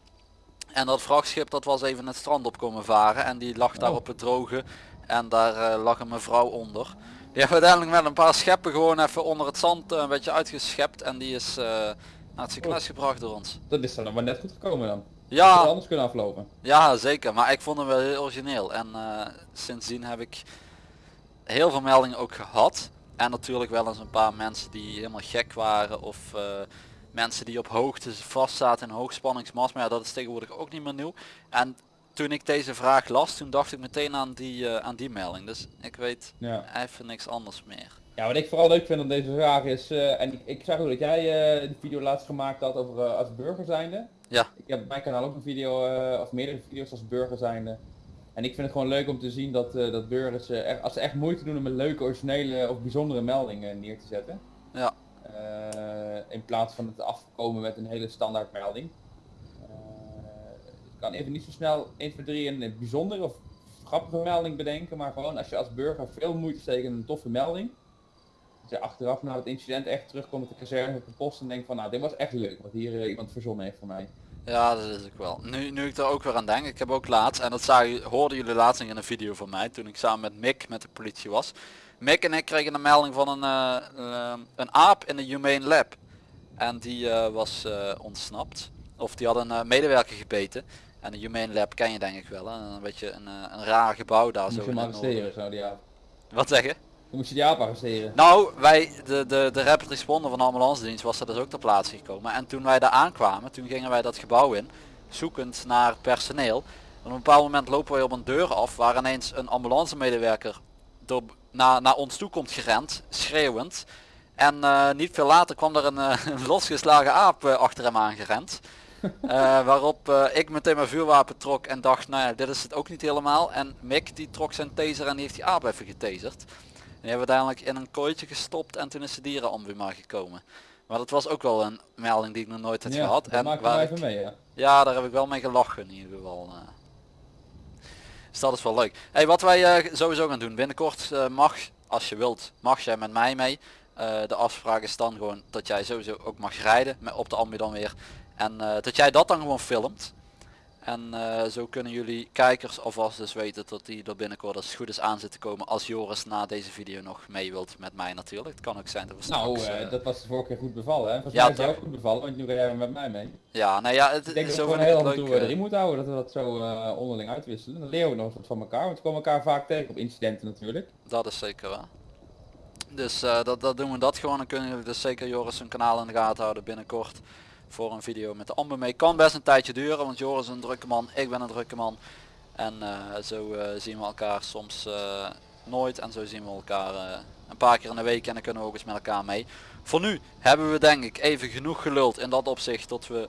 [SPEAKER 1] En dat vrachtschip dat was even het strand op komen varen en die lag daar
[SPEAKER 2] Oh.
[SPEAKER 1] op het droge. En daar eh, lag een mevrouw onder. Die hebben uiteindelijk met een paar scheppen gewoon even onder het zand eh, een beetje uitgeschept en die is eh, naar het ziekenhuis gebracht door ons.
[SPEAKER 2] Dat is dan maar net goed gekomen dan.
[SPEAKER 1] Ja,
[SPEAKER 2] anders kunnen aflopen.
[SPEAKER 1] ja zeker, maar ik vond hem wel heel origineel en sindsdien heb ik heel veel meldingen ook gehad. En natuurlijk wel eens een paar mensen die helemaal gek waren of mensen die op hoogte vast zaten in hoogspanningsmast. Maar ja, dat is tegenwoordig ook niet meer nieuw. En toen ik deze vraag las, toen dacht ik meteen aan die, eh, aan die melding. Dus ik weet
[SPEAKER 2] Ja.
[SPEAKER 1] even niks anders meer.
[SPEAKER 2] ja, wat ik vooral leuk vind aan deze vraag is, eh, en ik, ik zag ook dat jij de video laatst gemaakt had over als burger zijnde.
[SPEAKER 1] Ja.
[SPEAKER 2] Ik heb op mijn kanaal ook een video, of meerdere video's als burger zijnde. En ik vind het gewoon leuk om te zien dat, dat burgers, echt, als ze echt moeite doen om een leuke, originele of bijzondere melding eh, neer te zetten. Eh, in plaats van het afkomen met een hele standaard melding. Eh, ik kan even niet zo snel 1, 2, 3 een bijzondere of grappige melding bedenken, maar gewoon als je als burger veel moeite steekt in een toffe melding. Dat je achteraf na het incident echt terugkomt met de kazerne op de post en denkt van nou dit was echt leuk wat hier eh, iemand verzonnen heeft voor mij.
[SPEAKER 1] Ja, dat is ik wel. Nu, nu ik er ook weer aan denk, ik heb ook laatst, en dat zagen, hoorden jullie laatst in een video van mij, toen ik samen met Mick met de politie was. Mick en ik kregen een melding van een, eh, een aap in de Humane Lab. En die eh, was eh, ontsnapt. Of die had een medewerker gebeten. En de Humane Lab ken je denk ik wel, hè? een beetje een, een raar gebouw daar zo.
[SPEAKER 2] zo die avond.
[SPEAKER 1] Wat zeg je?
[SPEAKER 2] moest je die aap arresteren.
[SPEAKER 1] Nou, wij, de, de, de rapid responder van de ambulance dienst was er dus ook ter plaatse gekomen. En toen wij daar aankwamen, toen gingen wij dat gebouw in, zoekend naar personeel. En op een bepaald moment lopen wij op een deur af waar ineens een ambulance medewerker door, naar, naar ons toe komt gerend, schreeuwend. En eh, niet veel later kwam er een, eh, losgeslagen aap eh, achter hem aangerend. Waarop ik meteen mijn vuurwapen trok en dacht, nou ja, dit is het ook niet helemaal. En Mick die trok zijn taser en die heeft die aap even getaserd. Die hebben we uiteindelijk in een kooitje gestopt en toen is de dierenambuma gekomen. Maar dat was ook wel een melding die ik nog nooit had
[SPEAKER 2] ja,
[SPEAKER 1] gehad. En waar
[SPEAKER 2] maar
[SPEAKER 1] ik-
[SPEAKER 2] even mee, ja.
[SPEAKER 1] ja, daar heb ik wel mee gelachen in ieder geval. eh. Dus dat is wel leuk. Hey, wat wij eh, sowieso gaan doen. Binnenkort eh, mag, als je wilt, mag jij met mij mee. De afspraak is dan gewoon dat jij sowieso ook mag rijden met, op de ambu dan weer. En dat jij dat dan gewoon filmt. En eh, zo kunnen jullie kijkers alvast dus weten dat die er binnenkort als het goed is aan zit te komen. Als Joris na deze video nog mee wilt met mij natuurlijk. Het kan ook zijn dat we
[SPEAKER 2] Nou,
[SPEAKER 1] straks...
[SPEAKER 2] eh, dat was de vorige keer goed bevallen, hè? Volgens
[SPEAKER 1] Ja,
[SPEAKER 2] mij is ook goed bevallen, want nu ga jij met mij mee.
[SPEAKER 1] Ja, nou ja, het
[SPEAKER 2] Ik denk dat
[SPEAKER 1] zo
[SPEAKER 2] we gewoon
[SPEAKER 1] ik
[SPEAKER 2] heel
[SPEAKER 1] leuk.
[SPEAKER 2] toe erin moeten houden, dat we dat zo onderling uitwisselen. Dan leren we nog wat van elkaar, want we komen elkaar vaak tegen op incidenten natuurlijk.
[SPEAKER 1] Dat is zeker waar. Dus dat, dat doen we dat gewoon. Dan kunnen jullie dus zeker Joris zijn kanaal in de gaten houden binnenkort. Voor een video met de amber mee. Kan best een tijdje duren, want Joris is een drukke man. Ik ben een drukke man. En eh, zo eh, zien we elkaar soms eh, nooit. En zo zien we elkaar een paar keer in de week. En dan kunnen we ook eens met elkaar mee. Voor nu hebben we denk ik even genoeg geluld in dat opzicht tot we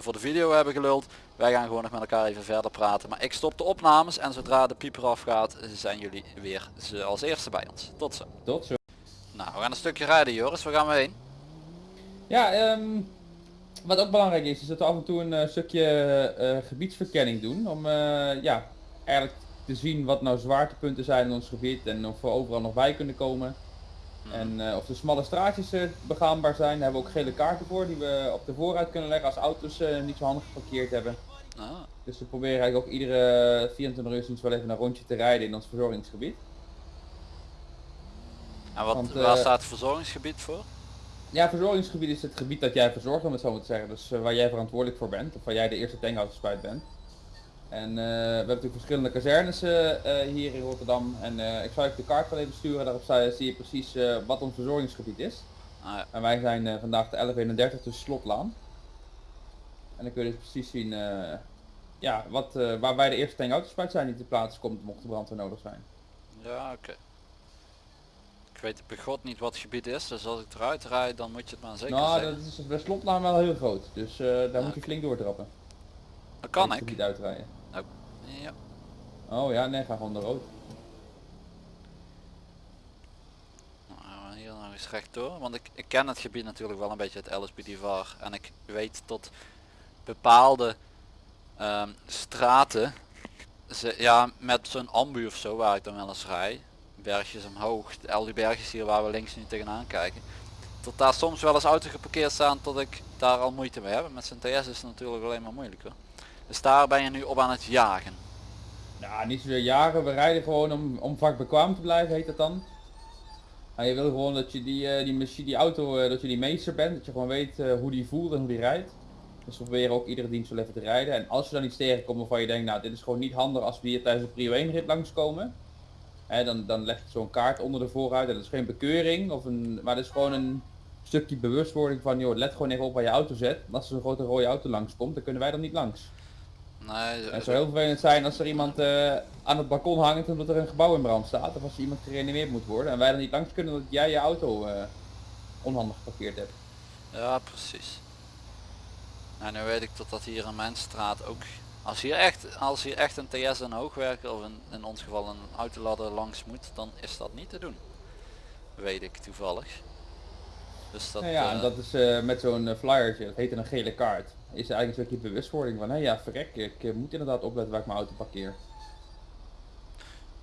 [SPEAKER 1] voor de video hebben geluld. Wij gaan gewoon nog met elkaar even verder praten. Maar ik stop de opnames en zodra de pieper afgaat zijn jullie weer ze als eerste bij ons. Tot zo.
[SPEAKER 2] Tot zo.
[SPEAKER 1] Nou, we gaan een stukje rijden Joris. Waar gaan we heen?
[SPEAKER 2] Ja, ehm, wat ook belangrijk is, is dat we af en toe een eh, stukje eh, gebiedsverkenning doen. Om eh, ja, eigenlijk te zien wat nou zwaartepunten zijn in ons gebied en of we overal nog bij kunnen komen. En eh, of de smalle straatjes eh, begaanbaar zijn, daar hebben we ook gele kaarten voor die we op de vooruit kunnen leggen als auto's eh, niet zo handig geparkeerd hebben.
[SPEAKER 1] Ah,
[SPEAKER 2] Dus we proberen eigenlijk ook iedere 24 uur sinds wel even een rondje te rijden in ons verzorgingsgebied.
[SPEAKER 1] en wat,
[SPEAKER 2] Want,
[SPEAKER 1] waar
[SPEAKER 2] eh,
[SPEAKER 1] staat het verzorgingsgebied voor?
[SPEAKER 2] Ja, verzorgingsgebied is het gebied dat jij verzorgt, om het zo maar te zeggen. Dus eh, waar jij verantwoordelijk voor bent, of waar jij de eerste tankhoudenspuit bent. En eh, we hebben natuurlijk verschillende kazernes eh, hier in Rotterdam. En ik zal je de kaart wel even sturen, daarop zie je- zie je precies wat ons verzorgingsgebied is.
[SPEAKER 1] Ah, ja.
[SPEAKER 2] En wij zijn vandaag de 1131 tussen Slotlaan. En dan kun je dus precies zien ja, wat, waar wij de eerste tankhoudenspuit zijn die te plaatsen komt mocht de brandweer nodig zijn.
[SPEAKER 1] ja oké. Weet bij god niet wat het gebied is. Dus als ik eruit rijd dan moet je het maar zeker
[SPEAKER 2] nou,
[SPEAKER 1] zeggen.
[SPEAKER 2] dat is bij Slotlaan wel heel groot. Dus eh, daar moet je flink doortrappen.
[SPEAKER 1] Dat kan
[SPEAKER 2] Het
[SPEAKER 1] ik.
[SPEAKER 2] gebied uitrijden.
[SPEAKER 1] Ja.
[SPEAKER 2] Oh ja, nee, ga gewoon de rood.
[SPEAKER 1] Nou, hier nog eens rechtdoor. Want ik, ik ken het gebied natuurlijk wel een beetje het LSPD VAR. En ik weet tot bepaalde ehm, straten, ze, ja met zo'n ambu of zo waar ik dan wel eens rij, bergjes omhoog, de- al die bergjes hier waar we links nu tegenaan kijken, tot daar soms wel eens auto geparkeerd staan tot ik daar al moeite mee heb. Met zijn TS is het natuurlijk alleen maar moeilijker. Dus daar ben je nu op aan het jagen.
[SPEAKER 2] Ja, niet zozeer jagen, we rijden gewoon om, om vakbekwaam te blijven, heet dat dan. Nou, je wil gewoon dat je die, eh, die, machine, die auto, eh, dat je die meester bent, dat je gewoon weet eh, hoe die voelt en hoe die rijdt. Dus we proberen ook iedere dienst wel even te rijden. En als je dan iets tegenkomt waarvan je denkt, nou dit is gewoon niet handig als we hier tijdens een prio 1 rit langskomen. Hè, dan, dan leg je zo'n kaart onder de vooruit en dat is geen bekeuring, of een, maar dat is gewoon een stukje bewustwording van, joh, let gewoon even op waar je auto zet. En als er een grote rode auto langskomt, dan kunnen wij dan niet langs.
[SPEAKER 1] Nee,
[SPEAKER 2] Het zou heel vervelend zijn als er iemand eh, aan het balkon hangt omdat er een gebouw in brand staat. Of als er iemand gereanimeerd moet worden en wij dan niet langs kunnen omdat jij je auto eh, onhandig geparkeerd hebt.
[SPEAKER 1] Ja, precies. Nou, nu weet ik dat dat hier in mijn straat ook... Als hier echt, als hier echt een TS en hoogwerker of in, in ons geval een autoladder langs moet, dan is dat niet te doen. Weet ik toevallig. Dus dat...
[SPEAKER 2] nou ja, en
[SPEAKER 1] eh,
[SPEAKER 2] dat is eh, met zo'n eh, flyertje, dat heet een gele kaart. Is er eigenlijk een stukje bewustwording van, hé ja verrek, ik moet inderdaad opletten waar ik mijn auto parkeer.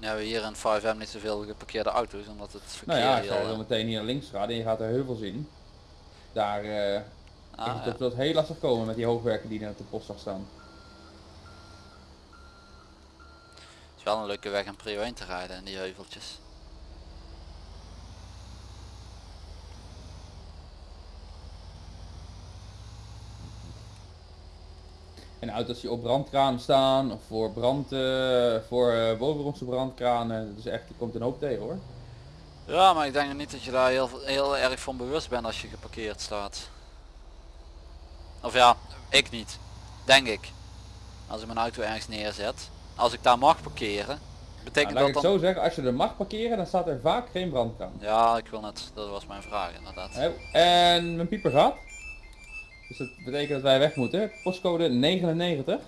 [SPEAKER 1] Nu hebben we hier in 5M niet zoveel geparkeerde auto's, omdat het verkeer
[SPEAKER 2] Nou ja, als
[SPEAKER 1] eh,
[SPEAKER 2] zo meteen hier links gaat en je gaat er heuvels in. Daar eh
[SPEAKER 1] ah,
[SPEAKER 2] is het
[SPEAKER 1] ja.
[SPEAKER 2] heel lastig komen met die hoogwerken die er op de post zag staan.
[SPEAKER 1] Het is wel een leuke weg om prio 1 te rijden in die heuveltjes.
[SPEAKER 2] En auto's die op brandkraan staan, of voor brand, eh, voor eh bovengrondse brandkranen, dat is echt, er komt een hoop tegen hoor.
[SPEAKER 1] Ja, maar ik denk niet dat je daar heel, heel erg van bewust bent als je geparkeerd staat. Of ja, ik niet. Denk ik. Als ik mijn auto ergens neerzet. Als ik daar mag parkeren.
[SPEAKER 2] Nou,
[SPEAKER 1] Betekent
[SPEAKER 2] ik
[SPEAKER 1] dat
[SPEAKER 2] het
[SPEAKER 1] dan...
[SPEAKER 2] zo zeggen, als je er mag parkeren, dan staat er vaak geen brandkraan.
[SPEAKER 1] Ja, ik wil net. Dat was mijn vraag inderdaad.
[SPEAKER 2] En mijn pieper gaat. Dus dat betekent dat wij weg moeten. Postcode 99.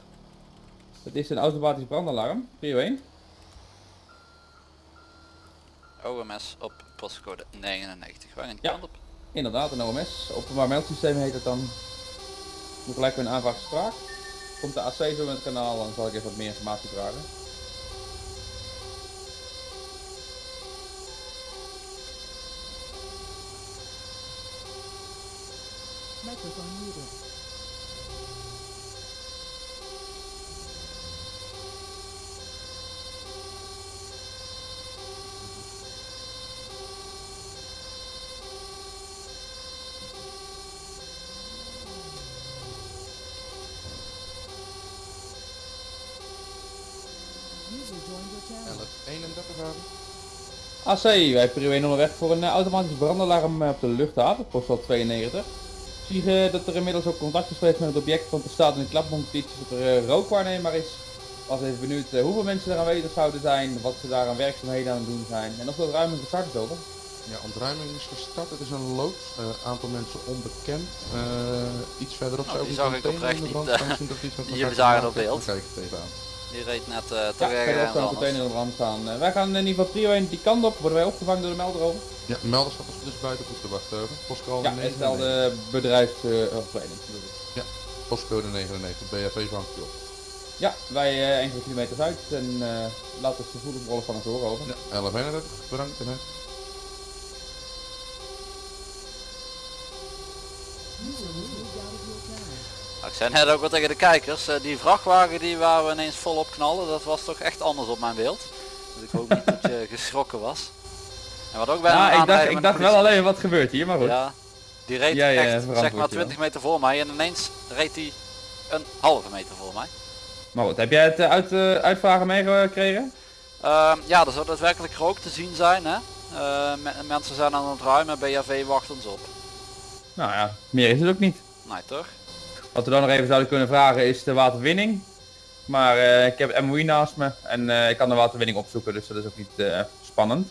[SPEAKER 2] Dat is een automatisch brandalarm. Prio 1.
[SPEAKER 1] OMS op postcode 99. Waar in die
[SPEAKER 2] Ja.
[SPEAKER 1] kant op?
[SPEAKER 2] Inderdaad, een OMS. Openbaar meldsysteem heet het dan. Doe gelijk weer een aanvraag spraak. Komt de AC zo in het kanaal, dan zal ik even wat meer informatie vragen.
[SPEAKER 3] Microphone muted. User joined your channel.
[SPEAKER 6] 1131 gaan.
[SPEAKER 2] AC, wij prio 1 onderweg voor een eh, automatisch brandalarm eh, op de luchthaven, postal 92. Zie je dat er inmiddels ook contact is geweest met het object, want er staat in de klapnotities dat er eh, rookwaarnemer is. Was even benieuwd eh, hoeveel mensen er aanwezig zouden zijn, wat ze daar aan werkzaamheden aan het doen zijn en of dat ruimte gestart is over.
[SPEAKER 6] Ja, ontruiming is gestart. Het is een loods. Eh, aantal mensen onbekend. Eh, iets verderop
[SPEAKER 1] Oh,
[SPEAKER 6] zou ook een
[SPEAKER 1] ik
[SPEAKER 6] container in de brand
[SPEAKER 1] eh,
[SPEAKER 6] staan.
[SPEAKER 1] Die zagen op beeld.
[SPEAKER 6] Dan Kijk ik het even aan.
[SPEAKER 1] Die reed net uh,
[SPEAKER 2] Ja,
[SPEAKER 1] toch
[SPEAKER 2] een container in de brand staan. Eh, wij gaan in ieder geval prio 1 die kant op, worden wij opgevangen door de melder over.
[SPEAKER 6] Ja, melder staat is buiten goed te wachten. over. Postcode
[SPEAKER 2] Ja, is wel
[SPEAKER 6] 99.
[SPEAKER 2] de bedrijfsopleiding.
[SPEAKER 6] Postcode 99. BFV vangt u op.
[SPEAKER 2] ja, wij eh, enkele kilometers uit en eh laten we de voederbrollen van het horen over.
[SPEAKER 6] Ja, 1131. Bedankt. En, hè.
[SPEAKER 1] Ik zei net ook wel tegen de kijkers, eh, die vrachtwagen die waar we ineens volop knallen, dat was toch echt anders op mijn beeld. Dus ik hoop niet dat je geschrokken was. En wat ook bijna
[SPEAKER 2] Ja,
[SPEAKER 1] een
[SPEAKER 2] ik dacht, ik dacht wel alleen wat gebeurt hier, maar goed.
[SPEAKER 1] Ja, die reed
[SPEAKER 2] Ja, ja,
[SPEAKER 1] echt zeg maar
[SPEAKER 2] je
[SPEAKER 1] 20 meter voor mij en ineens reed hij een halve meter voor mij.
[SPEAKER 2] Maar goed, heb jij het eh, uit, eh, uitvragen meegekregen?
[SPEAKER 1] Ehm, ja, er zou daadwerkelijk rook te zien zijn hè. Eh, me- mensen zijn aan het ruimen, BHV wacht ons op.
[SPEAKER 2] Nou ja, meer is het ook niet.
[SPEAKER 1] Nee toch?
[SPEAKER 2] Wat we dan nog even zouden kunnen vragen is de waterwinning. Maar eh, ik heb het MOI naast me en eh, ik kan de waterwinning opzoeken, dus dat is ook niet eh, spannend.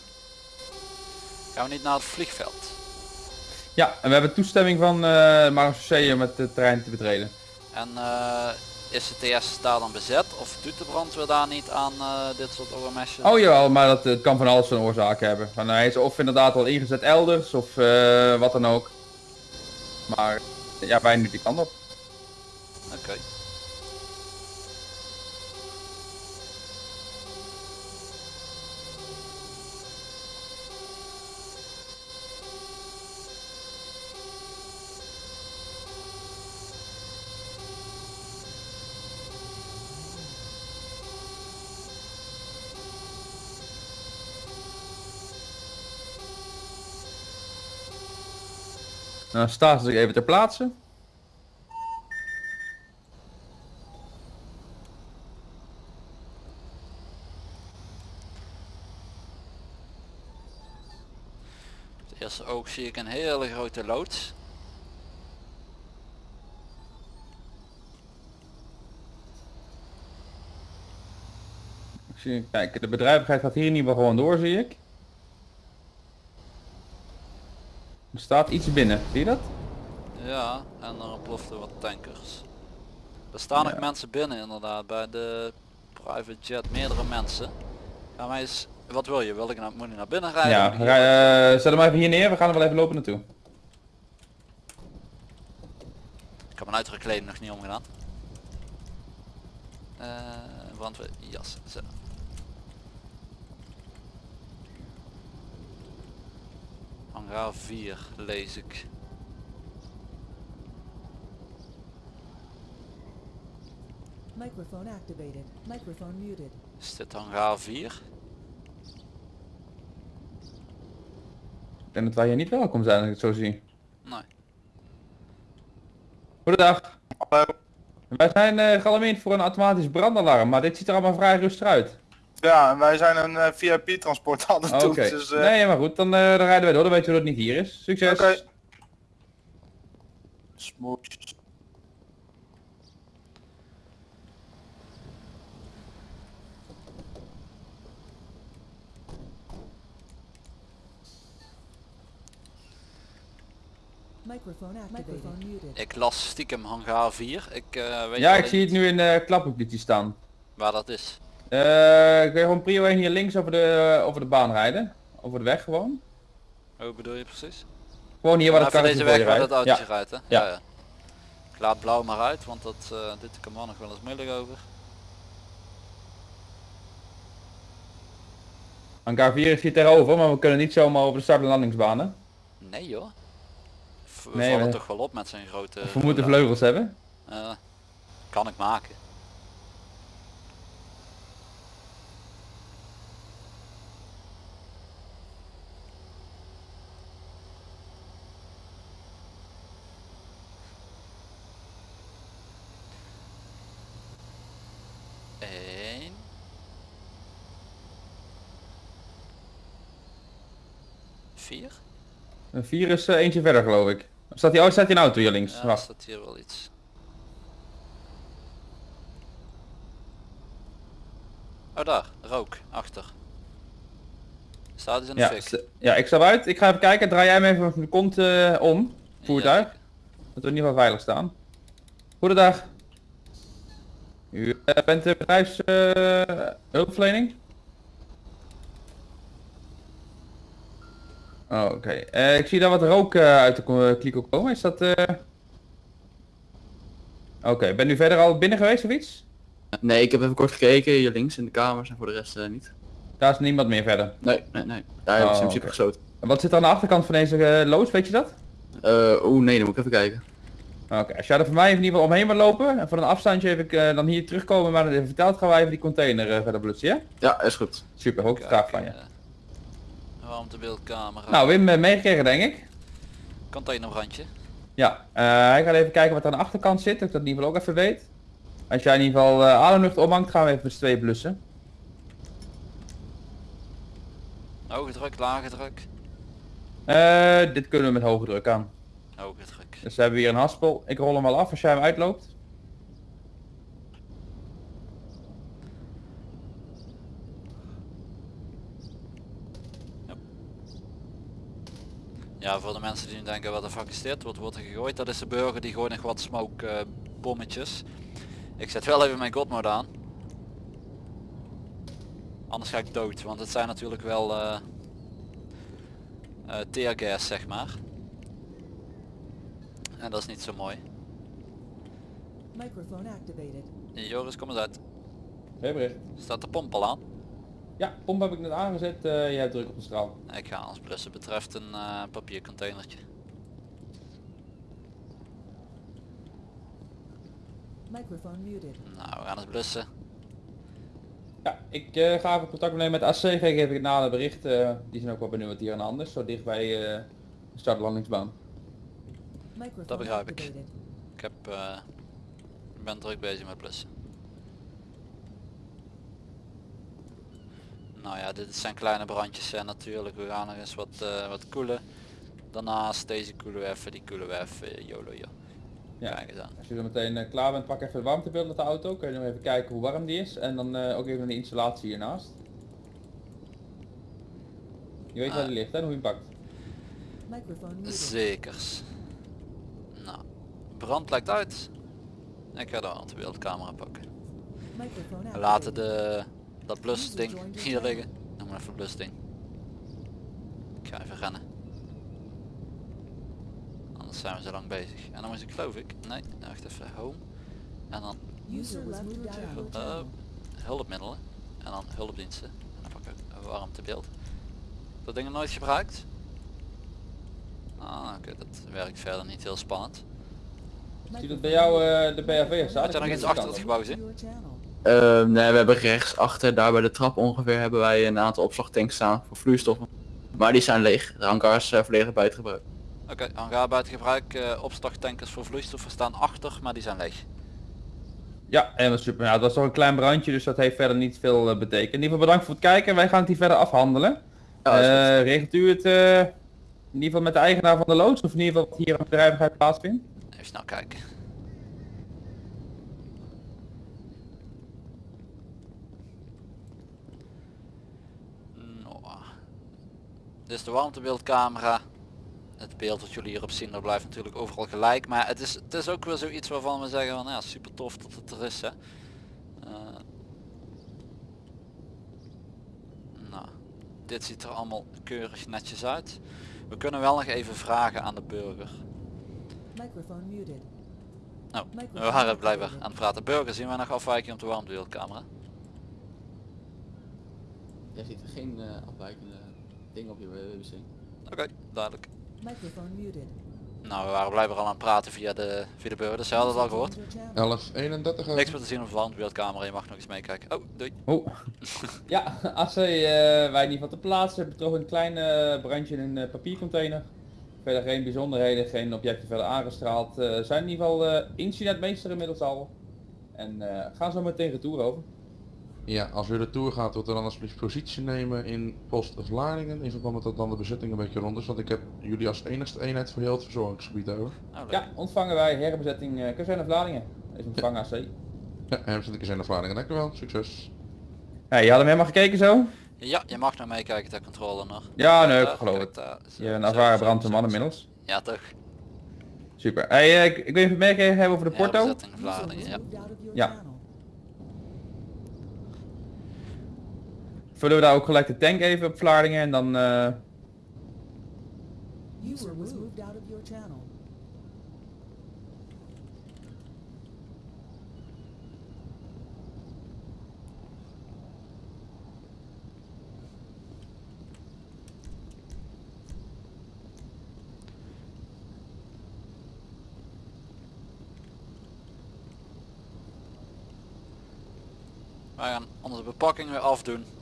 [SPEAKER 1] Gaan we niet naar het vliegveld?
[SPEAKER 2] Ja, en we hebben toestemming van uh, Marseille om het terrein te betreden.
[SPEAKER 1] En eh, is de TS daar dan bezet of doet de brandweer daar niet aan dit soort OMS'jes?
[SPEAKER 2] Oh jawel, maar dat eh, kan van alles een oorzaak hebben. Van, hij is of inderdaad al ingezet elders of eh, wat dan ook. Maar ja, wij nu die kant op.
[SPEAKER 1] Oké.
[SPEAKER 2] Dan staat ze even ter plaatse.
[SPEAKER 1] Zie ik een hele grote loods.
[SPEAKER 2] Ik zie- Kijk, de bedrijvigheid gaat hier ieder geval gewoon door, zie ik. Er staat iets binnen, zie je dat?
[SPEAKER 1] Ja, en er ploften wat tankers. Er staan
[SPEAKER 2] Ja.
[SPEAKER 1] ook mensen binnen inderdaad, bij de private jet, meerdere mensen. Ga mij eens, wat wil je? Wil ik nou, moet ik naar binnen rijden?
[SPEAKER 2] Ja, rij,
[SPEAKER 1] wat-
[SPEAKER 2] eh, zet hem even hier neer, we gaan er wel even lopen naartoe.
[SPEAKER 1] Ik heb mijn uitrekleding nog niet omgedaan. Eh brandweer, jas, zo. Hangar 4 lees ik.
[SPEAKER 3] Microphone activated. Microphone muted.
[SPEAKER 1] Is dit hangar 4?
[SPEAKER 2] Denk dat wij hier niet welkom zijn als ik het zo zie.
[SPEAKER 1] Nee.
[SPEAKER 2] Goedendag. Wij zijn eh gealarmeerd voor een automatisch brandalarm, maar dit ziet er allemaal vrij rustig uit.
[SPEAKER 7] Ja, en wij zijn een eh, VIP-transport aan het doen. Dus, eh,
[SPEAKER 2] Nee, maar goed, dan, eh, dan rijden wij door. Dan weten we dat het niet hier is. Succes.
[SPEAKER 7] Oké.
[SPEAKER 3] Microphone activated. Microphone muted.
[SPEAKER 1] Ik las stiekem hangar 4. Ik eh, weet
[SPEAKER 2] Ja, ik zie het nu in de klappubliekje staan.
[SPEAKER 1] waar dat is.
[SPEAKER 2] Eh, kun je gewoon prio 1 hier links over de, over de baan rijden? Over de weg gewoon?
[SPEAKER 1] Hoe bedoel je precies?
[SPEAKER 2] Gewoon hier waar het
[SPEAKER 1] Even
[SPEAKER 2] karretje
[SPEAKER 1] deze weg waar
[SPEAKER 2] rijdt.
[SPEAKER 1] dat autootje
[SPEAKER 2] Ja.
[SPEAKER 1] rijdt hè?
[SPEAKER 2] Ja.
[SPEAKER 1] Ja. ja. Ik laat blauw maar uit, want dat, eh, dit kan man nog wel eens moeilijk over.
[SPEAKER 2] Hangar 4 is hier tegenover, maar we kunnen niet zomaar over de start- en landingsbanen.
[SPEAKER 1] Nee joh. We
[SPEAKER 2] Nee,
[SPEAKER 1] vallen
[SPEAKER 2] we-
[SPEAKER 1] toch wel op met zijn grote...
[SPEAKER 2] Of we moeten vleugels hebben.
[SPEAKER 1] Eh, kan ik maken. Vier?
[SPEAKER 2] Een 4 is eh, eentje verder geloof ik. Staat die, oh, staat die een auto hier links?
[SPEAKER 1] Ja,
[SPEAKER 2] Wacht.
[SPEAKER 1] staat hier wel iets. Oh daar, rook, achter. Staat dus in de
[SPEAKER 2] Ja,
[SPEAKER 1] fik.
[SPEAKER 2] ja, ik stap uit. Ik ga even kijken. Draai jij me even de kont eh, om. Voertuig.
[SPEAKER 1] Ja,
[SPEAKER 2] Dat we in ieder geval veilig staan. Goedendag. U eh, bent de bedrijfs eh, hulpverlening? Oh, Oké. Eh, ik zie daar wat rook eh, uit de ko- kliko komen. Is dat... eh, Oké, ben u verder al binnen geweest of iets?
[SPEAKER 5] Nee, ik heb even kort gekeken hier links in de kamers en voor de rest eh, niet.
[SPEAKER 2] Daar is niemand meer verder.
[SPEAKER 5] Nee, nee, nee. Daar hebben
[SPEAKER 2] Oh,
[SPEAKER 5] ze in principe
[SPEAKER 2] oké.
[SPEAKER 5] gesloten.
[SPEAKER 2] En wat zit er aan de achterkant van deze eh, loods, weet je dat?
[SPEAKER 5] Eh Oeh, nee, dan moet ik even kijken.
[SPEAKER 2] Oké, als jij er voor mij in ieder geval omheen wil lopen en van een afstandje even eh, dan hier terugkomen maar dan even verteld gaan wij even die container eh, verder blutsen, ja?
[SPEAKER 5] Ja, is goed.
[SPEAKER 2] Super, ook graag van je. Nou, Wim eh, meegekregen denk ik.
[SPEAKER 1] Containerbrandje.
[SPEAKER 2] Ja, eh, hij gaat even kijken wat er aan de achterkant zit, dat ik dat in ieder geval ook even weet. Als jij in ieder geval eh ademlucht ophangt, gaan we even met z'n tweeën blussen.
[SPEAKER 1] Hoge druk, lage druk.
[SPEAKER 2] Dit kunnen we met hoge druk aan.
[SPEAKER 1] Hoge druk.
[SPEAKER 2] Dus we hebben hier een haspel. Ik rol hem wel af als jij hem uitloopt.
[SPEAKER 1] Ja, voor de mensen die nu denken wat de fuck is dit, wat wordt er gegooid, dat is de burger die gooit nog wat smoke eh, bommetjes. Ik zet wel even mijn godmode aan. Anders ga ik dood, want het zijn natuurlijk wel eh eh, teargas zeg maar. En dat is niet zo mooi.
[SPEAKER 3] Microphone activated.
[SPEAKER 1] Joris, kom eens uit.
[SPEAKER 2] Hey.
[SPEAKER 1] Staat de pomp al aan?
[SPEAKER 2] Ja, pomp heb ik net aangezet. eh jij hebt druk op de straal.
[SPEAKER 1] Ik ga als blussen betreft een eh, papiercontainertje.
[SPEAKER 3] Microphone muted.
[SPEAKER 1] Nou, we gaan eens blussen.
[SPEAKER 2] Ja, ik eh, ga even contact opnemen met AC. Geef ik het nader bericht. die zijn ook wel benieuwd wat hier aan de hand is. Zo dicht bij eh, de startlandingsbaan.
[SPEAKER 3] Microphone
[SPEAKER 1] Dat begrijp ik. Ik heb, eh, ik ben druk bezig met blussen. Nou ja, dit zijn kleine brandjes en natuurlijk. We gaan nog eens wat, eh, wat koelen. Daarnaast deze koelen we even, die koelen we even. YOLO joh.
[SPEAKER 2] Ja.
[SPEAKER 1] Kijk eens aan.
[SPEAKER 2] Als je er meteen eh, klaar bent, pak even de warmtebeeld met de auto. Kun je nog even kijken hoe warm die is. En dan eh, ook even de installatie hiernaast. Je weet waar
[SPEAKER 1] Ah.
[SPEAKER 2] die ligt hè, en hoe je hem pakt.
[SPEAKER 1] Zekers. Nou, brand lijkt uit. Ik ga de beeldcamera pakken. We laten de, dat blusding hier liggen. Noem maar even blusding. Ik ga even rennen. Anders zijn we zo lang bezig. En dan moet ik geloof ik, nee, wacht even, home. En dan
[SPEAKER 3] channel.
[SPEAKER 1] hulpmiddelen. En dan hulpdiensten. En dan pak ik warmtebeeld. Dat ding nooit gebruikt? Ah, oké, dat werkt verder niet heel spannend.
[SPEAKER 2] Zie je dat bij jou eh, de BHV staat?
[SPEAKER 1] Had jij nog iets achter het gebouw zien?
[SPEAKER 5] Eh, nee, we hebben rechts achter, daar bij de trap ongeveer, hebben wij een aantal opslagtanks staan voor vloeistoffen. Maar die zijn leeg. De hangar is eh, volledig buiten gebruik.
[SPEAKER 1] Oké, hangaar buiten gebruik. eh opslagtankers voor vloeistoffen staan achter, maar die zijn leeg.
[SPEAKER 2] Ja, helemaal super. Nou, het was toch een klein brandje, dus dat heeft verder niet veel eh, betekend. In ieder geval bedankt voor het kijken. Wij gaan het hier verder afhandelen.
[SPEAKER 5] Ja.
[SPEAKER 2] Eh, regelt u het eh, in ieder geval met de eigenaar van de loods, of in ieder geval wat hier aan bedrijvigheid plaatsvindt?
[SPEAKER 1] Even snel kijken. Nou, Dit is de warmtebeeldcamera. Het beeld dat jullie hierop zien, dat blijft natuurlijk overal gelijk. Maar het is, het is ook weer zoiets waarvan we zeggen van ja, super tof dat het er is hè. Eh, nou, dit ziet er allemaal keurig netjes uit. We kunnen wel nog even vragen aan de burger.
[SPEAKER 3] Microphone muted.
[SPEAKER 1] Nou, we waren blijven
[SPEAKER 3] activated.
[SPEAKER 1] aan het praten. Burger, zien we nog afwijking op de warmtebeeldcamera?
[SPEAKER 5] Jij ziet er geen eh, afwijkende dingen op je wc.
[SPEAKER 1] Oké, duidelijk.
[SPEAKER 3] Microphone muted.
[SPEAKER 1] Nou, we waren blijkbaar al aan het praten via de, via de burger, dus ze hadden het al gehoord.
[SPEAKER 3] User joined your channel.
[SPEAKER 6] 1131
[SPEAKER 1] Niks meer te zien op de warmtebeeldcamera, je mag nog eens meekijken. Oh, doei.
[SPEAKER 2] Oh. ja, als wij, eh, wij in ieder geval te plaatsen hebben toch een klein eh, brandje in een eh, papiercontainer. Verder geen bijzonderheden, geen objecten verder aangestraald. Eh zijn in ieder geval eh incidentmeester inmiddels al. En eh, gaan zo meteen retour over.
[SPEAKER 6] Ja, als u de tour gaat, wilt u dan alsjeblieft positie nemen in post Vlaardingen. In verband met dat dan de bezetting een beetje rond is. Want ik heb jullie als enigste eenheid voor heel het verzorgingsgebied over.
[SPEAKER 1] Oh, leuk.
[SPEAKER 2] Ja, ontvangen wij herbezetting uh, Kazerne Vlaardingen. Is ontvangen AC.
[SPEAKER 6] Ja, in de Vlaardingen. Dank u wel. Succes.
[SPEAKER 2] Ja, je had hem helemaal gekeken zo?
[SPEAKER 1] Ja, je mag nog meekijken ter controle nog.
[SPEAKER 2] Ja, nee, ik geloof het. Je een ervaren
[SPEAKER 1] zo, zo.
[SPEAKER 2] inmiddels.
[SPEAKER 1] Ja, toch.
[SPEAKER 2] Super. Hey, eh, ik, ik wil even opmerkingen hebben over de porto.
[SPEAKER 1] Herbezetting ja.
[SPEAKER 2] Ja.
[SPEAKER 3] channel.
[SPEAKER 2] Vullen we daar ook gelijk de tank even op Vlaardingen en dan... eh,
[SPEAKER 3] channel.
[SPEAKER 1] Wij gaan onze bepakking weer afdoen.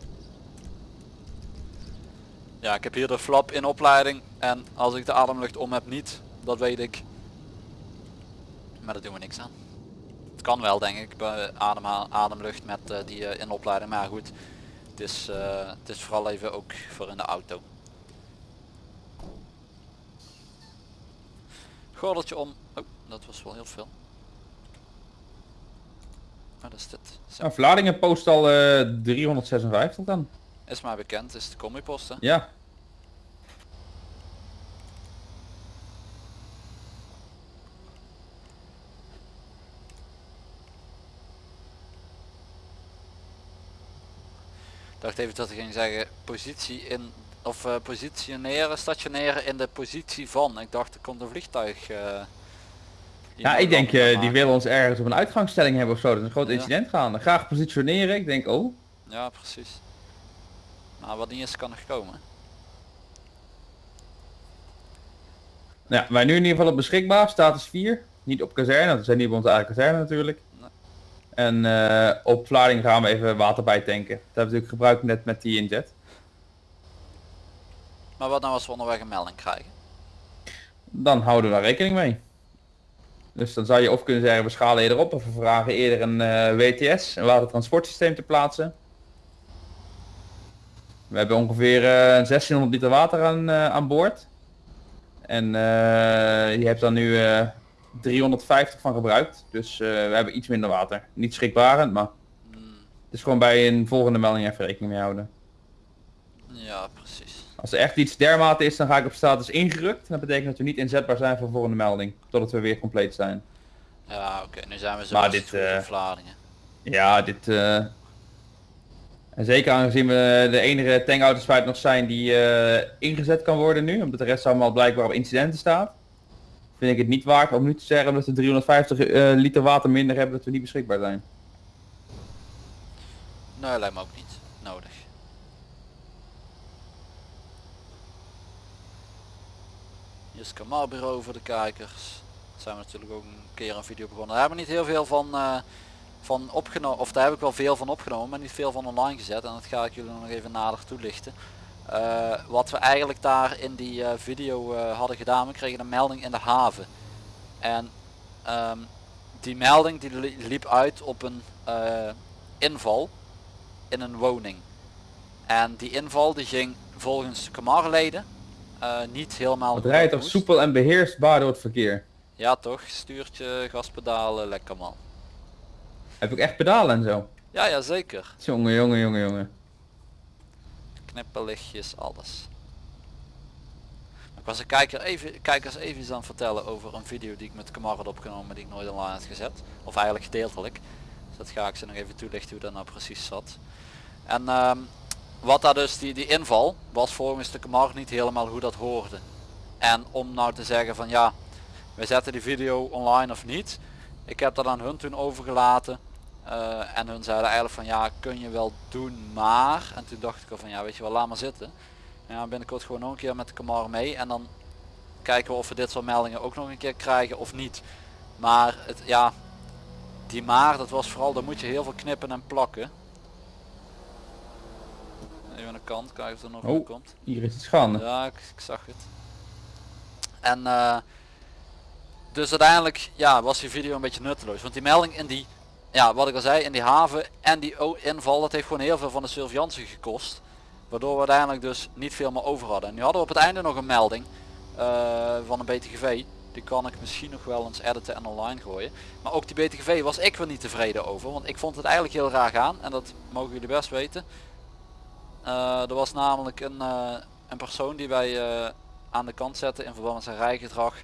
[SPEAKER 1] Ja, ik heb hier de flap in opleiding en als ik de ademlucht om heb niet, dat weet ik. Maar daar doen we niks aan. Het kan wel denk ik bij adem, ademlucht met eh, die eh, in opleiding, maar goed. Het is, eh, het is vooral even ook voor in de auto. Gordeltje om. Oh, dat was wel heel veel. Wat is dit? Zo.
[SPEAKER 2] nou, Vlaardingen post al eh 356 dan.
[SPEAKER 1] Is maar bekend, is de combipost hè?
[SPEAKER 2] Ja.
[SPEAKER 1] Ik dacht even dat ik ging zeggen positie in of eh, positioneren, stationeren in de positie van. Ik dacht er komt een vliegtuig. hier
[SPEAKER 2] Ja, ik denk
[SPEAKER 1] gaan
[SPEAKER 2] die willen ons ergens op een uitgangsstelling hebben of zo. Dat is een groot
[SPEAKER 1] Ja.
[SPEAKER 2] incident gaan. Graag positioneren. Ik denk, oh.
[SPEAKER 1] Ja, precies. Maar wat niet is kan nog komen.
[SPEAKER 2] Nou ja, wij nu in ieder geval op beschikbaar. Status 4. Niet op kazerne. Dat zijn niet op onze eigen kazerne natuurlijk.
[SPEAKER 1] Nee.
[SPEAKER 2] En eh, op Vlaardingen gaan we even water bij tanken. Dat hebben we natuurlijk gebruikt net met die inzet.
[SPEAKER 1] Maar wat nou als we onderweg een melding krijgen?
[SPEAKER 2] Dan houden we daar rekening mee. Dus dan zou je of kunnen zeggen we schalen eerder op of we vragen eerder een eh, WTS, een watertransportsysteem te plaatsen. We hebben ongeveer eh, 1600 liter water aan, eh, aan boord. En eh, je hebt dan nu eh, 350 van gebruikt. Dus eh, we hebben iets minder water. Niet schrikbarend, maar het is gewoon bij een volgende melding even rekening mee houden.
[SPEAKER 1] ja, precies.
[SPEAKER 2] Als er echt iets dermate is, dan ga ik op status ingerukt. Dat betekent dat we niet inzetbaar zijn voor de volgende melding. Totdat we weer compleet zijn.
[SPEAKER 1] Ja, oké, nu zijn we zo
[SPEAKER 2] Maar dit, eh,
[SPEAKER 1] Vlaardingen.
[SPEAKER 2] Ja, dit... eh, En zeker aangezien we de enige tankauto's nog zijn die eh, ingezet kan worden nu. Omdat de rest allemaal blijkbaar op incidenten staat. Vind ik het niet waard om nu te zeggen dat we 350 eh, liter water minder hebben dat we niet beschikbaar zijn.
[SPEAKER 1] Nee, lijkt me ook niet nodig. Hier is voor de kijkers. Zijn we natuurlijk ook een keer een video begonnen. Daar hebben we niet heel veel van, eh, van opgenomen. Of daar heb ik wel veel van opgenomen, maar niet veel van online gezet. En dat ga ik jullie nog even nader toelichten. Eh, wat we eigenlijk daar in die eh, video eh, hadden gedaan, we kregen een melding in de haven. En ehm, die melding die li- liep uit op een inval in een woning. En die inval die ging volgens Kamarleden niet helemaal
[SPEAKER 2] Het rijdt
[SPEAKER 1] moest.
[SPEAKER 2] soepel en beheersbaar door het verkeer.
[SPEAKER 1] Ja toch, stuurtje, gaspedalen, lekker man.
[SPEAKER 2] Heb ik echt pedalen en zo.
[SPEAKER 1] Ja, ja zeker.
[SPEAKER 2] Jongen, jongen, jongen, jongen.
[SPEAKER 1] Knipperlichtjes, alles. Ik was een kijker even, kijkers even iets aan het vertellen over een video die ik met Kamar had opgenomen die ik nooit online had gezet. Of eigenlijk gedeeltelijk. Dus dat ga ik ze nog even toelichten hoe dat nou precies zat. En ehm, wat daar dus, die, die inval, was volgens de Kamar niet helemaal hoe dat hoorde. En om nou te zeggen van ja, we zetten die video online of niet. Ik heb dat aan hun toen overgelaten. Eh, en hun zeiden eigenlijk van ja, kun je wel doen, maar. En toen dacht ik al van ja, weet je wel, laat maar zitten. Ja, binnenkort gewoon nog een keer met de Camar mee. En dan kijken we of we dit soort meldingen ook nog een keer krijgen of niet. Maar het, ja, die maar, dat was vooral, dan moet je heel veel knippen en plakken. Even aan de kant, kijken of er nog
[SPEAKER 2] Oh.
[SPEAKER 1] komt.
[SPEAKER 2] Hier is het schande.
[SPEAKER 1] Ja, ik, ik zag het. En eh, dus uiteindelijk ja, was die video een beetje nutteloos. Want die melding in die, ja, wat ik al zei, in die haven en die inval, dat heeft gewoon heel veel van de surveillance gekost. Waardoor we uiteindelijk dus niet veel meer over hadden. En nu hadden we op het einde nog een melding eh, van een BTGV. Die kan ik misschien nog wel eens editen en online gooien. Maar ook die BTGV was ik weer niet tevreden over. Want ik vond het eigenlijk heel raar gaan. En dat mogen jullie best weten. Eh, er was namelijk een, eh, een persoon die wij aan de kant zetten in verband met zijn rijgedrag.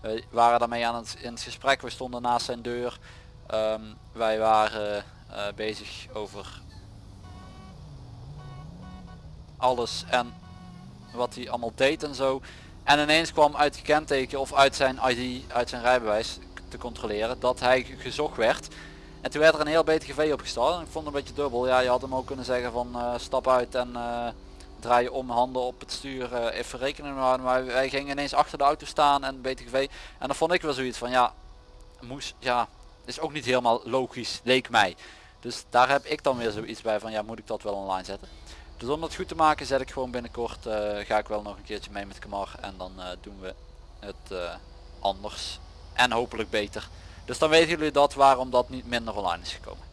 [SPEAKER 1] We waren daarmee aan het, in het gesprek, we stonden naast zijn deur. Ehm, wij waren eh, bezig over alles en wat hij allemaal deed en zo. En ineens kwam uit het kenteken of uit zijn ID, uit zijn rijbewijs te controleren dat hij ge- gezocht werd. En toen werd er een heel BTGV opgesteld. Ik vond het een beetje dubbel. Ja, je had hem ook kunnen zeggen van eh, stap uit en eh, draai je om handen op het stuur. even houden. Maar wij gingen ineens achter de auto staan en BTGV. En dan vond ik wel zoiets van ja, moest, ja, is ook niet helemaal logisch, leek mij. Dus daar heb ik dan weer zoiets bij van ja, moet ik dat wel online zetten. Dus om dat goed te maken zet ik gewoon binnenkort, eh, ga ik wel nog een keertje mee met Kamar. En dan eh, doen we het eh, anders. En hopelijk beter. Dus dan weten jullie dat waarom dat niet minder online is gekomen.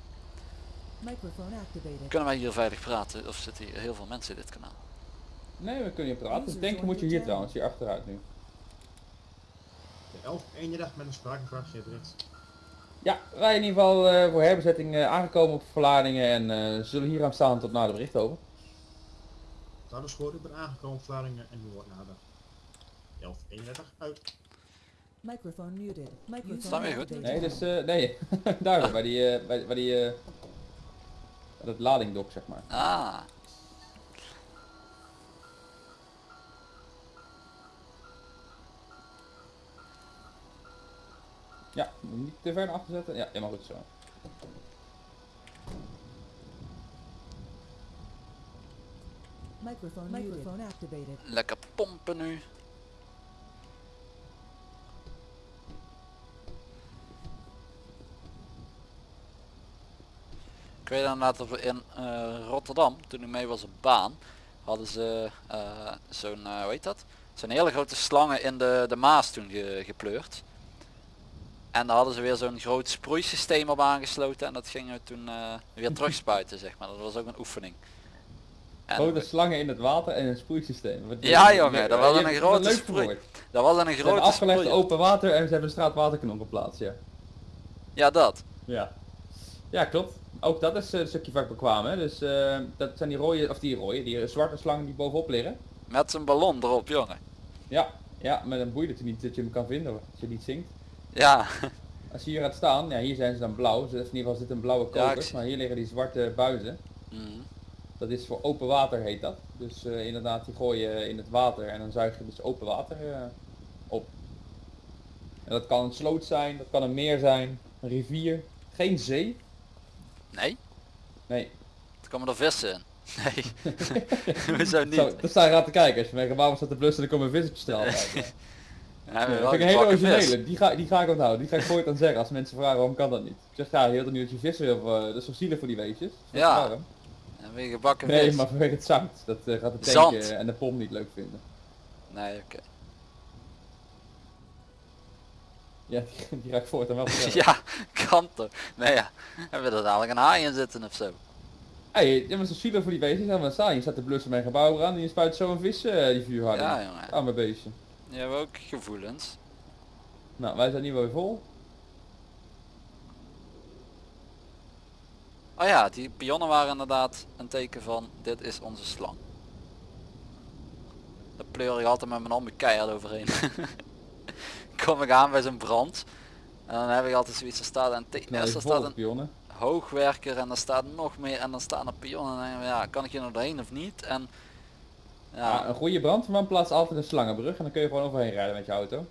[SPEAKER 1] Kunnen wij hier veilig praten of zitten hier heel veel mensen in dit kanaal?
[SPEAKER 2] Nee, we kunnen hier praten. Ik denk moet je hier trouwens, hier achteruit nu.
[SPEAKER 8] De 11 eendag met een spraakvraag direct.
[SPEAKER 2] Ja, wij in ieder geval eh, voor herbezetting eh, aangekomen op verladingen en eh, zullen hier aan staan tot na de bericht over.
[SPEAKER 8] Dat is goed, ik ben aangekomen op Vlaardingen en nu wordt nader. 11 31 uit.
[SPEAKER 3] Microphone muted. Microphone
[SPEAKER 1] Staan we goed?
[SPEAKER 2] Nee, dus eh, nee, daar bij die, eh, bij, bij die, eh, dat ladingdok zeg maar.
[SPEAKER 1] Ah,
[SPEAKER 2] Ja, niet te ver naar achter zetten. Ja, helemaal goed zo.
[SPEAKER 3] Microphone, Microphone activated.
[SPEAKER 1] lekker pompen nu. Ik weet inderdaad dat we in eh, Rotterdam, toen ik mee was op baan, hadden ze eh, zo'n, eh, hoe heet dat? Zo'n hele grote slangen in de, de Maas toen ge- gepleurd. En daar hadden ze weer zo'n groot sproeisysteem op aangesloten en dat gingen we toen eh, weer terugspuiten zeg maar. Dat was ook een oefening. En
[SPEAKER 2] Grote slangen in het water en een sproeisysteem. Wat-
[SPEAKER 1] Ja, jongen, dat was een
[SPEAKER 2] hebt
[SPEAKER 1] grote sproei- dat was een grote
[SPEAKER 2] afgelegd open water en ze hebben een straatwaterkanon geplaatst, ja.
[SPEAKER 1] Ja dat.
[SPEAKER 2] Ja. Ja, klopt. Ook dat is eh, een stukje vak bekwaam, hè. Dus eh, dat zijn die rode, of die rode, die zwarte slangen die bovenop liggen.
[SPEAKER 1] Met zijn ballon erop jongen.
[SPEAKER 2] Ja, ja, met een boei dat je niet dat je hem kan vinden, als je niet zingt.
[SPEAKER 1] Ja,
[SPEAKER 2] Als je hier gaat staan, ja, hier zijn ze dan blauw, dus in ieder geval zit een blauwe
[SPEAKER 1] Ja, zie-
[SPEAKER 2] maar hier liggen die zwarte buizen.
[SPEAKER 1] Mhm.
[SPEAKER 2] Dat is voor open water heet dat. Dus eh, inderdaad, die gooi je in het water en dan zuig je dus open water eh, op. En dat kan een sloot zijn, dat kan een meer zijn, een rivier, geen zee.
[SPEAKER 1] nee,
[SPEAKER 2] Nee,
[SPEAKER 1] er komen er vissen in. Nee, hoezo niet?
[SPEAKER 2] Zo, daar sta je aan te kijken. Als je waarom staat te blussen, dan komen een vis op straal kijken.
[SPEAKER 1] Ja,
[SPEAKER 2] dat vind ik een hele originele. Die ga, die ga ik onthouden. Die ga ik voor dan zeggen als mensen vragen waarom kan dat niet. Ik zeg ja, heel de nu dat je vissen wil, eh, dat is zielig voor die weetjes.
[SPEAKER 1] Ja. En weer gebakken
[SPEAKER 2] Nee,
[SPEAKER 1] vis.
[SPEAKER 2] maar vanwege het zout. Dat eh, gaat de
[SPEAKER 1] Zand.
[SPEAKER 2] tank eh, en de pomp niet leuk vinden.
[SPEAKER 1] Nee, oké.
[SPEAKER 2] Ja, die, die raakt voort en wel
[SPEAKER 1] ja, kan toch. Nee ja, hebben we er dadelijk een haai in zitten of zo.
[SPEAKER 2] Hey, je bent zo zielig voor die beestjes. Helemaal staan. Je staat te blussen mijn gebouw aan en je spuit zo een vis eh, die vuur hadden.
[SPEAKER 1] Ja jongen,
[SPEAKER 2] Arme beestje.
[SPEAKER 1] Je hebt ook gevoelens.
[SPEAKER 2] Nou, wij zijn wel weer vol.
[SPEAKER 1] Oh ja, die pionnen waren inderdaad een teken van dit is onze slang. Daar pleur ik altijd met mijn handen keihard overheen. Kom ik aan bij zo'n brand. En dan heb ik altijd zoiets, er staat een te-
[SPEAKER 2] Nou,
[SPEAKER 1] eerst er staat een
[SPEAKER 2] pionnen.
[SPEAKER 1] hoogwerker en er staat nog meer en dan staan er pionnen. En dan denk ik, ja, kan ik hier nog doorheen of niet? En
[SPEAKER 2] Ja,
[SPEAKER 1] ja,
[SPEAKER 2] een goede brandweerman plaatst altijd een slangenbrug en dan kun je gewoon overheen rijden met je auto.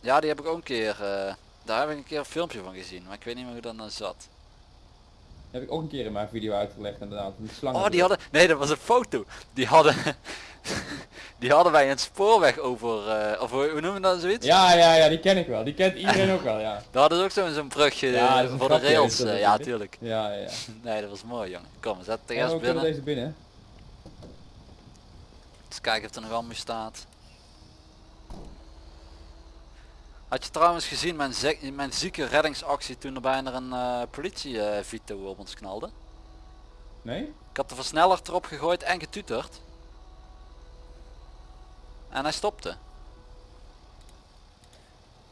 [SPEAKER 1] ja, die heb ik ook een keer, eh, daar heb ik een keer een filmpje van gezien. Maar ik weet niet meer hoe dat nou zat.
[SPEAKER 2] heb ik ook een keer in mijn video uitgelegd inderdaad. Die slangen.
[SPEAKER 1] Oh, die hadden, nee dat was een foto. Die hadden, die hadden wij een spoorweg over, eh, of hoe noemen we dat zoiets?
[SPEAKER 2] Ja, ja, ja, die ken ik wel. Die kent iedereen ook wel, ja.
[SPEAKER 1] Daar hadden ze ook zo'n zo'n brugje
[SPEAKER 2] Ja,
[SPEAKER 1] voor de rails. eh, ja,
[SPEAKER 2] natuurlijk.
[SPEAKER 1] tuurlijk.
[SPEAKER 2] Ja, ja.
[SPEAKER 1] Nee, dat was mooi jongen. Kom, we zetten het
[SPEAKER 2] Ja,
[SPEAKER 1] eerst
[SPEAKER 2] we kunnen
[SPEAKER 1] binnen.
[SPEAKER 2] deze binnen.
[SPEAKER 1] Eens kijken of er nog allemaal staat. Had je trouwens gezien mijn, mijn zieke reddingsactie toen er bijna een eh politie Vito op ons knalde?
[SPEAKER 2] Nee?
[SPEAKER 1] Ik had de versneller erop gegooid en getuterd. En hij stopte.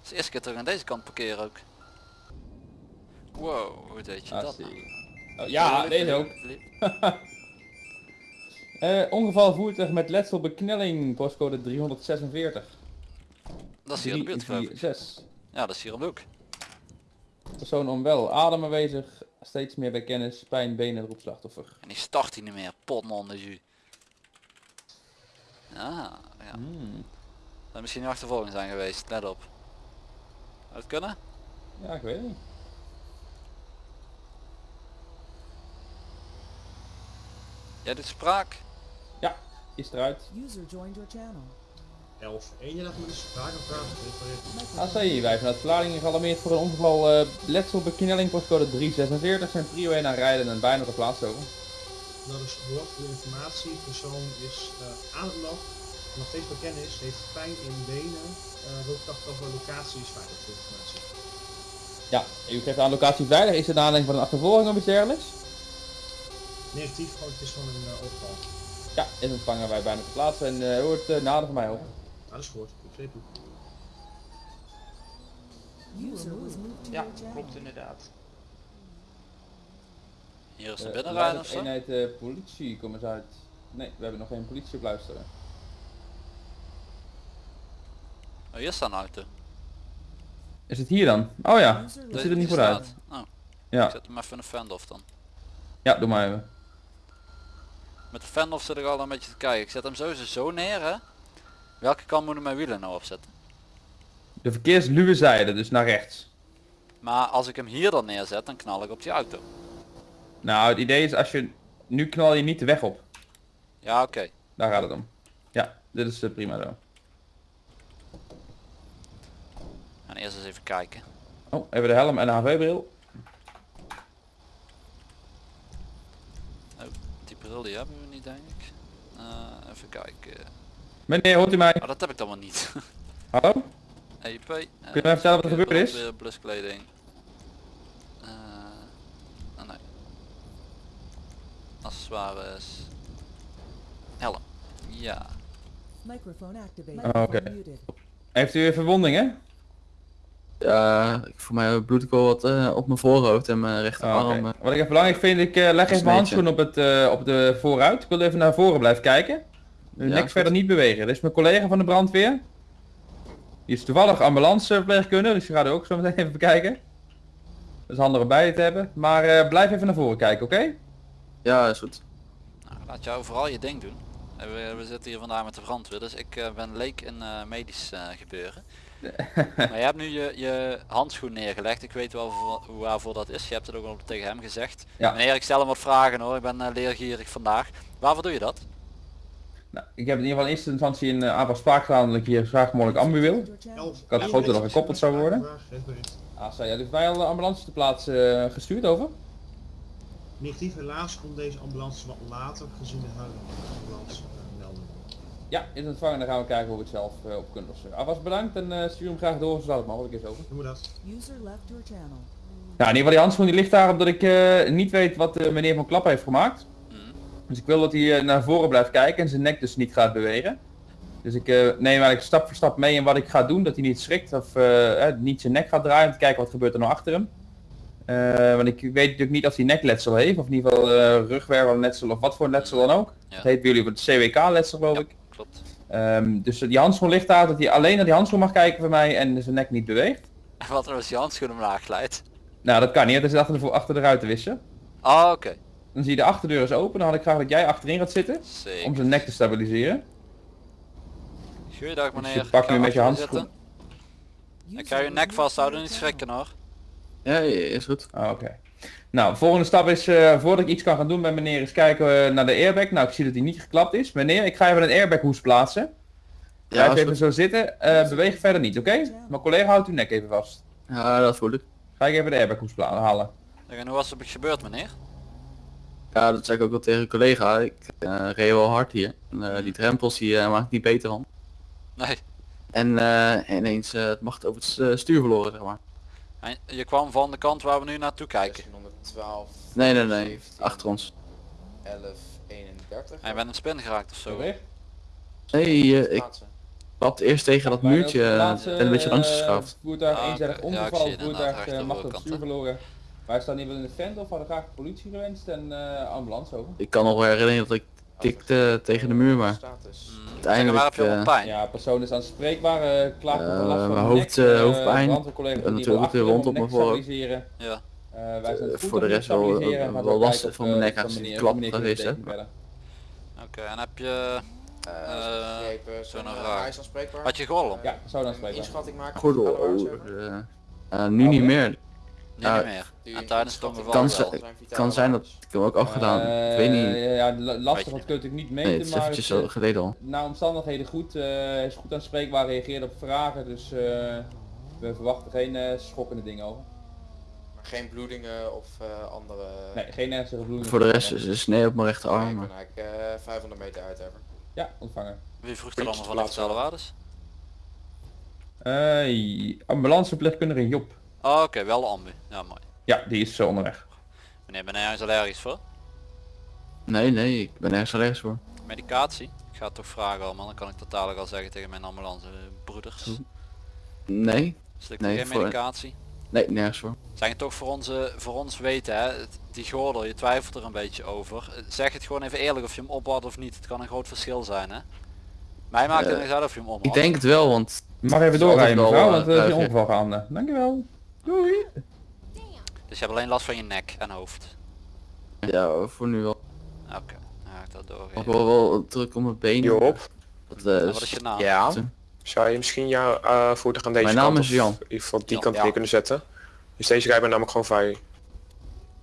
[SPEAKER 1] De eerste keer terug aan deze kant parkeren ook. Wow, hoe deed je
[SPEAKER 2] Ah,
[SPEAKER 1] dat nou?
[SPEAKER 2] Oh, ja, deze ook. Eh ongeval voertuig met letsel beknelling, postcode 346.
[SPEAKER 1] Dat is hier de buurt geloof ik.
[SPEAKER 2] 346.
[SPEAKER 1] Ja, dat is hier hoek.
[SPEAKER 2] Persoon onwel, adem aanwezig, steeds meer bij kennis, pijn, benen, roep slachtoffer.
[SPEAKER 1] En die start hij niet meer. Potman de jus. Ja, ja.
[SPEAKER 2] Hmm.
[SPEAKER 1] Dat misschien een achtervolging zijn geweest. Let op. Zou het kunnen?
[SPEAKER 2] Ja, ik weet het niet.
[SPEAKER 1] Jij doet spraak?
[SPEAKER 2] Is eruit.
[SPEAKER 3] User joined your channel.
[SPEAKER 8] 11. Eén je dat met de? Refereert.
[SPEAKER 2] ACI, wij vanuit Vlaardingen gealarmeerd voor een ongeval eh letsel beknelling, postcode 346. Zijn prio 1 aan rijden en bijna geplaatst over.
[SPEAKER 8] Dat is voor informatie. Persoon is eh, aan het land. Nog steeds bij kennis. Heeft pijn in benen. Uh, wil over locatie is veilig voor informatie.
[SPEAKER 2] Ja, u geeft aan locatie veilig. Is het aanleiding van een achtervolging of iets dergelijks?
[SPEAKER 8] Negatief, gewoon het is van een uh, overval.
[SPEAKER 2] Ja, is ontvangen wij bijna geplaatst en uh, hoort uh, nader van mij op.
[SPEAKER 8] Ja, dat is gehoord. Ik
[SPEAKER 9] Ja, klopt inderdaad.
[SPEAKER 1] Hier is de
[SPEAKER 2] Uh,
[SPEAKER 1] binnenrijden of zo?
[SPEAKER 2] eenheid uh, politie, kom eens uit. Nee, we hebben nog geen politie op luisteren.
[SPEAKER 1] Oh, hier staat een auto.
[SPEAKER 2] Is het hier dan? Oh ja, dat ziet er niet
[SPEAKER 1] die
[SPEAKER 2] goed uit.
[SPEAKER 1] staat. Oh, ik
[SPEAKER 2] Ja,
[SPEAKER 1] zet hem even in de fend-off dan.
[SPEAKER 2] ja, doe maar even.
[SPEAKER 1] Met de fend-off zit ik al een beetje te kijken. Ik zet hem sowieso zo neer hè. Welke kant moeten mijn wielen nou opzetten?
[SPEAKER 2] De verkeersluwe zijde, dus naar rechts.
[SPEAKER 1] Maar als ik hem hier dan neerzet, dan knal ik op die auto.
[SPEAKER 2] Nou, het idee is als je... Nu knal je niet de weg op.
[SPEAKER 1] Ja, oké.
[SPEAKER 2] Daar gaat het om. Ja, dit is uh, prima zo.
[SPEAKER 1] En eerst eens even kijken.
[SPEAKER 2] Oh, even de helm en de HV-bril.
[SPEAKER 1] Oh, die bril die hebben we niet denk ik. Uh, even kijken.
[SPEAKER 2] Meneer, hoort u mij?
[SPEAKER 1] Oh, dat heb ik dan maar niet.
[SPEAKER 2] Hallo?
[SPEAKER 1] EP.
[SPEAKER 2] Kun je mij vertellen wat er gebeurd is?
[SPEAKER 1] Weer bluskleding. Uh, oh nee. Accessoires. Helm. Ja.
[SPEAKER 2] Oh, oké.
[SPEAKER 3] Muted.
[SPEAKER 2] Heeft u verwondingen?
[SPEAKER 5] Ja, voor mij bloed ik wel wat uh, op mijn voorhoofd en mijn rechterarm.
[SPEAKER 2] oké.
[SPEAKER 5] Okay.
[SPEAKER 2] Wat ik even belangrijk vind, ik uh, leg even mijn handschoen op, het, uh, op de vooruit. Ik wil even naar voren blijven kijken.
[SPEAKER 5] Ja,
[SPEAKER 2] niks
[SPEAKER 5] goed.
[SPEAKER 2] verder niet bewegen. Dit is mijn collega van de brandweer. Die is toevallig ambulanceverpleegkundige, dus die gaat u ook zo meteen even bekijken. Dat is handig om bij je te hebben. Maar uh, blijf even naar voren kijken, oké?
[SPEAKER 5] Ja, is goed.
[SPEAKER 1] Nou, laat jou vooral je ding doen. En We, we zitten hier vandaag met de brandweer, dus ik uh, ben leek in uh, medisch uh, gebeuren. Maar je hebt nu je, je handschoen neergelegd. Ik weet wel voor, waarvoor dat is. Je hebt het ook al tegen hem gezegd.
[SPEAKER 2] Ja.
[SPEAKER 1] Meneer, ik stel hem wat vragen hoor. Ik ben uh, leergierig vandaag. Waarvoor doe je dat?
[SPEAKER 2] Nou, ik heb in ieder geval in eerste instantie een uh, aantal spraak gedaan dat ik hier zo graag mogelijk ambu wil.
[SPEAKER 3] Your channel.
[SPEAKER 8] 11.
[SPEAKER 2] Ik had gehoopt dat er gekoppeld zou worden. Ah, zo, ja, dus wij al de ambulance te plaatsen uh, gestuurd over?
[SPEAKER 8] Negatief helaas komt deze ambulance wat later gezien de huidige ambulance.
[SPEAKER 2] Ja, is ontvangen. Dan gaan we kijken hoe we het zelf eh, op kunnen lossen. Alvast bedankt en eh, stuur hem graag door zodat het mogelijk is over.
[SPEAKER 8] Doen we dat.
[SPEAKER 3] User left your channel.
[SPEAKER 2] Ja, in ieder geval die handschoen die ligt daar omdat ik eh, niet weet wat de meneer van Klap heeft gemaakt.
[SPEAKER 1] Mhm.
[SPEAKER 2] Dus ik wil dat hij naar voren blijft kijken en zijn nek dus niet gaat bewegen. Dus ik eh, neem eigenlijk stap voor stap mee in wat ik ga doen, dat hij niet schrikt of niet zijn nek gaat draaien om te kijken wat gebeurt er nou achter hem. Eh, want ik weet natuurlijk niet of hij nekletsel heeft, of in ieder geval eh rugwervelletsel of wat voor letsel dan ook.
[SPEAKER 1] Ja.
[SPEAKER 2] Dat heet bij jullie het CWK-letsel geloof
[SPEAKER 1] Ja,
[SPEAKER 2] ik.
[SPEAKER 1] Klopt.
[SPEAKER 2] Ehm, dus die handschoen ligt daar, dat hij alleen naar die handschoen mag kijken voor mij en zijn nek niet beweegt.
[SPEAKER 1] Wat er als je handschoen omlaag glijdt.
[SPEAKER 2] Nou, dat kan niet, dat is achter de, achter de ruiten wissen.
[SPEAKER 1] Ah, oké.
[SPEAKER 2] Dan zie je de achterdeur is open, dan had ik graag dat jij achterin gaat zitten, om zijn nek te stabiliseren.
[SPEAKER 1] Goeiedag
[SPEAKER 2] Dus
[SPEAKER 1] meneer.
[SPEAKER 2] je pakt
[SPEAKER 1] Ga
[SPEAKER 2] nu met je handschoen.
[SPEAKER 1] Ik ga je nek vasthouden, niet schrikken hoor.
[SPEAKER 5] Ja, ja, is goed.
[SPEAKER 2] Ah, Oké. Nou, volgende stap is, eh, voordat ik iets kan gaan doen bij meneer, is kijken eh, naar de airbag. Nou, ik zie dat hij niet geklapt is. Meneer, ik ga even een airbag hoes plaatsen.
[SPEAKER 5] Ja,
[SPEAKER 2] Blijf even zo zitten. Eh, beweeg verder niet, oké? Mijn collega houdt uw nek even vast.
[SPEAKER 5] Ja, dat voel ik.
[SPEAKER 2] Ga ik even de airbag hoes pla- halen.
[SPEAKER 1] En hoe was het gebeurd meneer?
[SPEAKER 5] Ja, dat zei ik ook wel tegen een collega. Ik eh reed wel hard hier. En, eh, die drempels die eh, maakt niet beter van.
[SPEAKER 1] Nee.
[SPEAKER 5] En eh, ineens eh, het macht over het stuur verloren, zeg maar.
[SPEAKER 1] En Je kwam van de kant waar we nu naartoe kijken.
[SPEAKER 9] 1612,
[SPEAKER 5] Nee, nee, nee.
[SPEAKER 9] 17,
[SPEAKER 5] Achter ons.
[SPEAKER 9] 11, 31.
[SPEAKER 1] En je bent in spin geraakt of zo.
[SPEAKER 2] Sorry.
[SPEAKER 5] Nee, eh, ik klap eerst tegen dat muurtje
[SPEAKER 2] de
[SPEAKER 5] eh, en een beetje langs
[SPEAKER 2] eh,
[SPEAKER 5] geschaafd.
[SPEAKER 2] Voertuig
[SPEAKER 1] Ah,
[SPEAKER 2] eenzijdig
[SPEAKER 1] oké. Ja, ik
[SPEAKER 2] ongeval,
[SPEAKER 1] zie het inderdaad
[SPEAKER 2] voertuig eh, op het stuur verloren. Wij staan hier wel in de vent of hadden graag politie gewenst en eh, ambulance over.
[SPEAKER 5] Ik kan nog wel herinneren dat ik tikte tegen de muur, maar
[SPEAKER 9] Status.
[SPEAKER 1] Zeg,
[SPEAKER 5] Uiteindelijk, eh,
[SPEAKER 1] pijn?
[SPEAKER 2] Ja, persoon is aanspreekbaar, eh klaagt
[SPEAKER 5] Eh,
[SPEAKER 2] over last van
[SPEAKER 5] hoofd,
[SPEAKER 2] nek,
[SPEAKER 5] eh,
[SPEAKER 2] eh,
[SPEAKER 5] hoofdpijn. natuurlijk
[SPEAKER 2] achterom
[SPEAKER 5] op mijn
[SPEAKER 2] nek
[SPEAKER 5] voorhoofd.
[SPEAKER 1] Ja.
[SPEAKER 2] Eh, wij zijn het
[SPEAKER 5] voor
[SPEAKER 2] goed
[SPEAKER 5] de rest wel- wel
[SPEAKER 2] gaan we
[SPEAKER 5] last
[SPEAKER 2] kijken
[SPEAKER 5] van mijn
[SPEAKER 2] eh,
[SPEAKER 5] nek als die klap hè.
[SPEAKER 2] verder.
[SPEAKER 1] Oké, en heb je...
[SPEAKER 9] Eh,
[SPEAKER 1] Eh, zo'n raar.
[SPEAKER 9] hij is aanspreekbaar.
[SPEAKER 1] Had je gordel?
[SPEAKER 2] Ja, persoon
[SPEAKER 9] Een
[SPEAKER 2] aanspreekbaar.
[SPEAKER 9] inschatting maken.
[SPEAKER 5] Gordel, oh, eh, eh, nu niet meer.
[SPEAKER 1] Niet meer. En tijdens het ongeval
[SPEAKER 5] Kan
[SPEAKER 1] wel.
[SPEAKER 5] kan zijn dat ik hem ook afgedaan. ik weet
[SPEAKER 2] Eh,
[SPEAKER 5] niet.
[SPEAKER 2] Ja, la- lastig,
[SPEAKER 1] je
[SPEAKER 2] natuurlijk niet
[SPEAKER 5] Nee,
[SPEAKER 2] meten,
[SPEAKER 5] het is
[SPEAKER 2] maar
[SPEAKER 5] eventjes
[SPEAKER 2] het,
[SPEAKER 5] zo
[SPEAKER 2] eh,
[SPEAKER 5] geleden al.
[SPEAKER 2] naar omstandigheden goed, eh, hij is goed aanspreekbaar, reageert op vragen, dus eh, we verwachten geen eh, schokkende dingen over.
[SPEAKER 9] Maar geen bloedingen of eh, andere...
[SPEAKER 2] Nee, geen ernstige bloeding.
[SPEAKER 5] Voor de rest is een snee op mijn
[SPEAKER 9] Nee,
[SPEAKER 5] rechterarm.
[SPEAKER 9] ik
[SPEAKER 5] maar-
[SPEAKER 9] ben eigenlijk eh, 500 meter uit hebben.
[SPEAKER 2] Ja, ontvangen.
[SPEAKER 1] Wie vroeg er allemaal van de vitale waardes?
[SPEAKER 2] Eh, ambulanceverpleegkundige Job.
[SPEAKER 1] Oh, oké, wel de ambu. Ja, mooi.
[SPEAKER 2] Ja, die is zo onderweg.
[SPEAKER 1] Meneer, ben jij ergens allergisch voor?
[SPEAKER 5] Nee, nee, ik ben ergens allergisch voor.
[SPEAKER 1] Medicatie? Ik ga het toch vragen allemaal, dan kan ik dat dadelijk al zeggen tegen mijn ambulance broeders.
[SPEAKER 5] Nee,
[SPEAKER 1] Slik
[SPEAKER 5] Nee,
[SPEAKER 1] geen
[SPEAKER 5] voor-
[SPEAKER 1] medicatie?
[SPEAKER 5] nee, nergens voor.
[SPEAKER 1] Zijn het toch voor, onze, voor ons weten, hè? die gordel, je twijfelt er een beetje over. Eh, Zeg het gewoon even eerlijk of je hem op had of niet. Het kan een groot verschil zijn, hè? Mij maakt het
[SPEAKER 5] Eh,
[SPEAKER 1] niet uit of je hem om
[SPEAKER 5] Ik denk het wel, want
[SPEAKER 2] Mag even doorrijden mevrouw, want is
[SPEAKER 5] eh,
[SPEAKER 2] een
[SPEAKER 5] ruig,
[SPEAKER 2] ongeval gaande. Dankjewel. Doei.
[SPEAKER 1] Dus je hebt alleen last van je nek en hoofd.
[SPEAKER 5] ja, voor nu wel.
[SPEAKER 1] Oké, dan ga ik dat
[SPEAKER 5] Ik
[SPEAKER 1] doorgeven.
[SPEAKER 5] heb wel, wel druk om mijn benen.
[SPEAKER 10] Job,
[SPEAKER 5] Dat, eh,
[SPEAKER 1] En
[SPEAKER 5] is-
[SPEAKER 1] wat is je naam?
[SPEAKER 10] ja. Zou je misschien jouw eh voertuig aan deze
[SPEAKER 5] Mijn naam
[SPEAKER 10] kant
[SPEAKER 5] is
[SPEAKER 10] of
[SPEAKER 5] Jan.
[SPEAKER 10] in ieder geval die
[SPEAKER 1] Jan,
[SPEAKER 10] kant
[SPEAKER 9] ja.
[SPEAKER 10] neer kunnen zetten? Dus deze rijbaan namelijk gewoon vrij.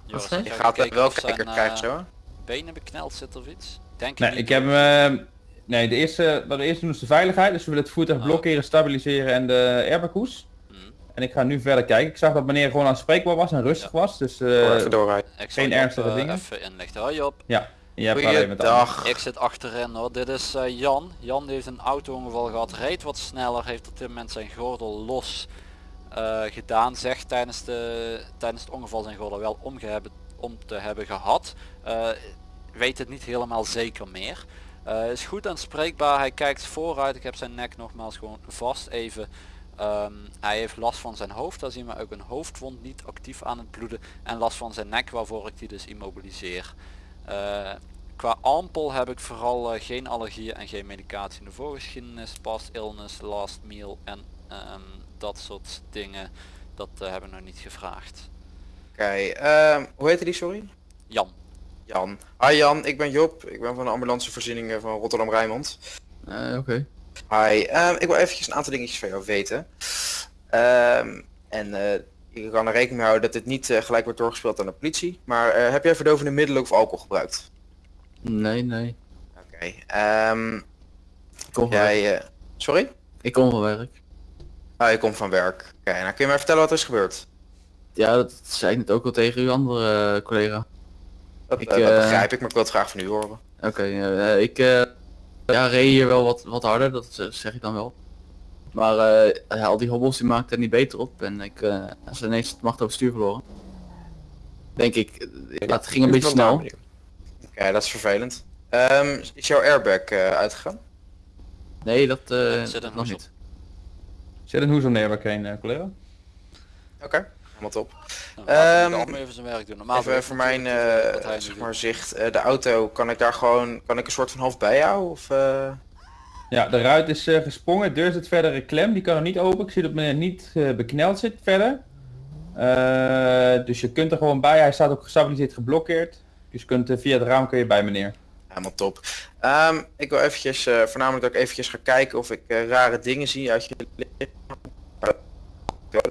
[SPEAKER 1] Joris,
[SPEAKER 5] je?
[SPEAKER 1] jij
[SPEAKER 9] Ik ga het
[SPEAKER 1] gekeken
[SPEAKER 9] wel
[SPEAKER 1] of
[SPEAKER 9] kijken
[SPEAKER 1] eh,
[SPEAKER 9] zo.
[SPEAKER 1] benen bekneld zit of iets? Denk
[SPEAKER 2] Nee,
[SPEAKER 1] niet.
[SPEAKER 2] ik heb hem... eh, nee, de eerste, wat we eerst doen is de veiligheid. Dus we willen het voertuig
[SPEAKER 1] Oh.
[SPEAKER 2] blokkeren, stabiliseren en de airbaghoes. En ik ga nu verder kijken. Ik zag dat meneer gewoon aanspreekbaar was en rustig was. Dus eh,
[SPEAKER 10] even doorrijden.
[SPEAKER 1] Ik
[SPEAKER 2] geen
[SPEAKER 1] je op,
[SPEAKER 2] ernstige dingen?
[SPEAKER 1] Even inlichten. Hoi Job.
[SPEAKER 2] je hebt alleen met de
[SPEAKER 9] Goeiedag.
[SPEAKER 1] Ik zit achterin hoor. Dit is eh, Jan. Jan heeft een auto-ongeval gehad. Reed wat sneller. Heeft op dit moment zijn gordel los eh, gedaan. Zegt tijdens, de, tijdens het ongeval zijn gordel wel om, om te hebben gehad. Eh, weet het niet helemaal zeker meer. Eh, is goed aanspreekbaar. Hij kijkt vooruit. Ik heb zijn nek nogmaals gewoon vast even. Ehm, hij heeft last van zijn hoofd. Daar zien we ook een hoofdwond niet actief aan het bloeden. En last van zijn nek waarvoor ik die dus immobiliseer. Eh, qua ampel heb ik vooral eh, geen allergieën en geen medicatie in de voorgeschiedenis, past illness, last meal en ehm, dat soort dingen. Dat eh, hebben we nog niet gevraagd.
[SPEAKER 9] Oké, ehm, hoe heette die, sorry?
[SPEAKER 1] Jan,
[SPEAKER 9] Jan. Hi Jan, ik ben Job. Ik ben van de ambulancevoorzieningen van Rotterdam-Rijnmond.
[SPEAKER 5] Eh, Oké.
[SPEAKER 9] Hi, ehm, ik wil eventjes een aantal dingetjes van jou weten. Ehm, en eh ik kan er rekening mee houden dat dit niet eh, gelijk wordt doorgespeeld aan de politie. Maar eh, heb jij verdovende middelen of alcohol gebruikt?
[SPEAKER 5] Nee, nee.
[SPEAKER 9] Oké. ehm,
[SPEAKER 5] Ik kom
[SPEAKER 9] jij, sorry?
[SPEAKER 5] Ik kom van werk.
[SPEAKER 9] Ah, je komt van werk. Oké, nou kun je mij vertellen wat er is gebeurd?
[SPEAKER 5] Ja, dat zei ik net ook al tegen uw andere collega.
[SPEAKER 9] Dat,
[SPEAKER 5] Ik,
[SPEAKER 9] dat begrijp ik, maar ik wil het graag van u horen.
[SPEAKER 5] Oké, eh, ik ja, reed hier wel wat, wat harder, dat eh, zeg ik dan wel. Maar eh, al die hobbels die maakten er niet beter op en ik uh, ze ineens het macht over stuur verloren. Denk ik, eh, ja, het ging een beetje snel.
[SPEAKER 9] Oké, dat is vervelend. Ehm, is jouw airbag eh, uitgegaan?
[SPEAKER 5] Nee, dat
[SPEAKER 1] Ja,
[SPEAKER 5] eh
[SPEAKER 1] zit een
[SPEAKER 5] nog niet.
[SPEAKER 2] Zet een hoes om neer heen, eh, collega.
[SPEAKER 9] Oké, helemaal top.
[SPEAKER 1] Nou,
[SPEAKER 9] Ehm,
[SPEAKER 1] even zijn werk doen. Normaal
[SPEAKER 9] Even voor mijn eh,
[SPEAKER 1] wat
[SPEAKER 9] zeg maar, zicht, eh, de auto, kan ik daar gewoon, kan ik een soort van half bijhouden? Of, eh,
[SPEAKER 2] Ja, de ruit is eh, gesprongen, de deur zit verder in klem, die kan er niet open. Ik zie dat meneer niet eh, bekneld zit verder. Eh, dus je kunt er gewoon bij, hij staat ook gestabiliseerd geblokkeerd. Dus je kunt, via het raam kun je bij meneer.
[SPEAKER 9] Helemaal top. Ehm, ik wil eventjes, eh, voornamelijk dat ik eventjes ga kijken of ik rare dingen zie uit je lichaam.
[SPEAKER 1] De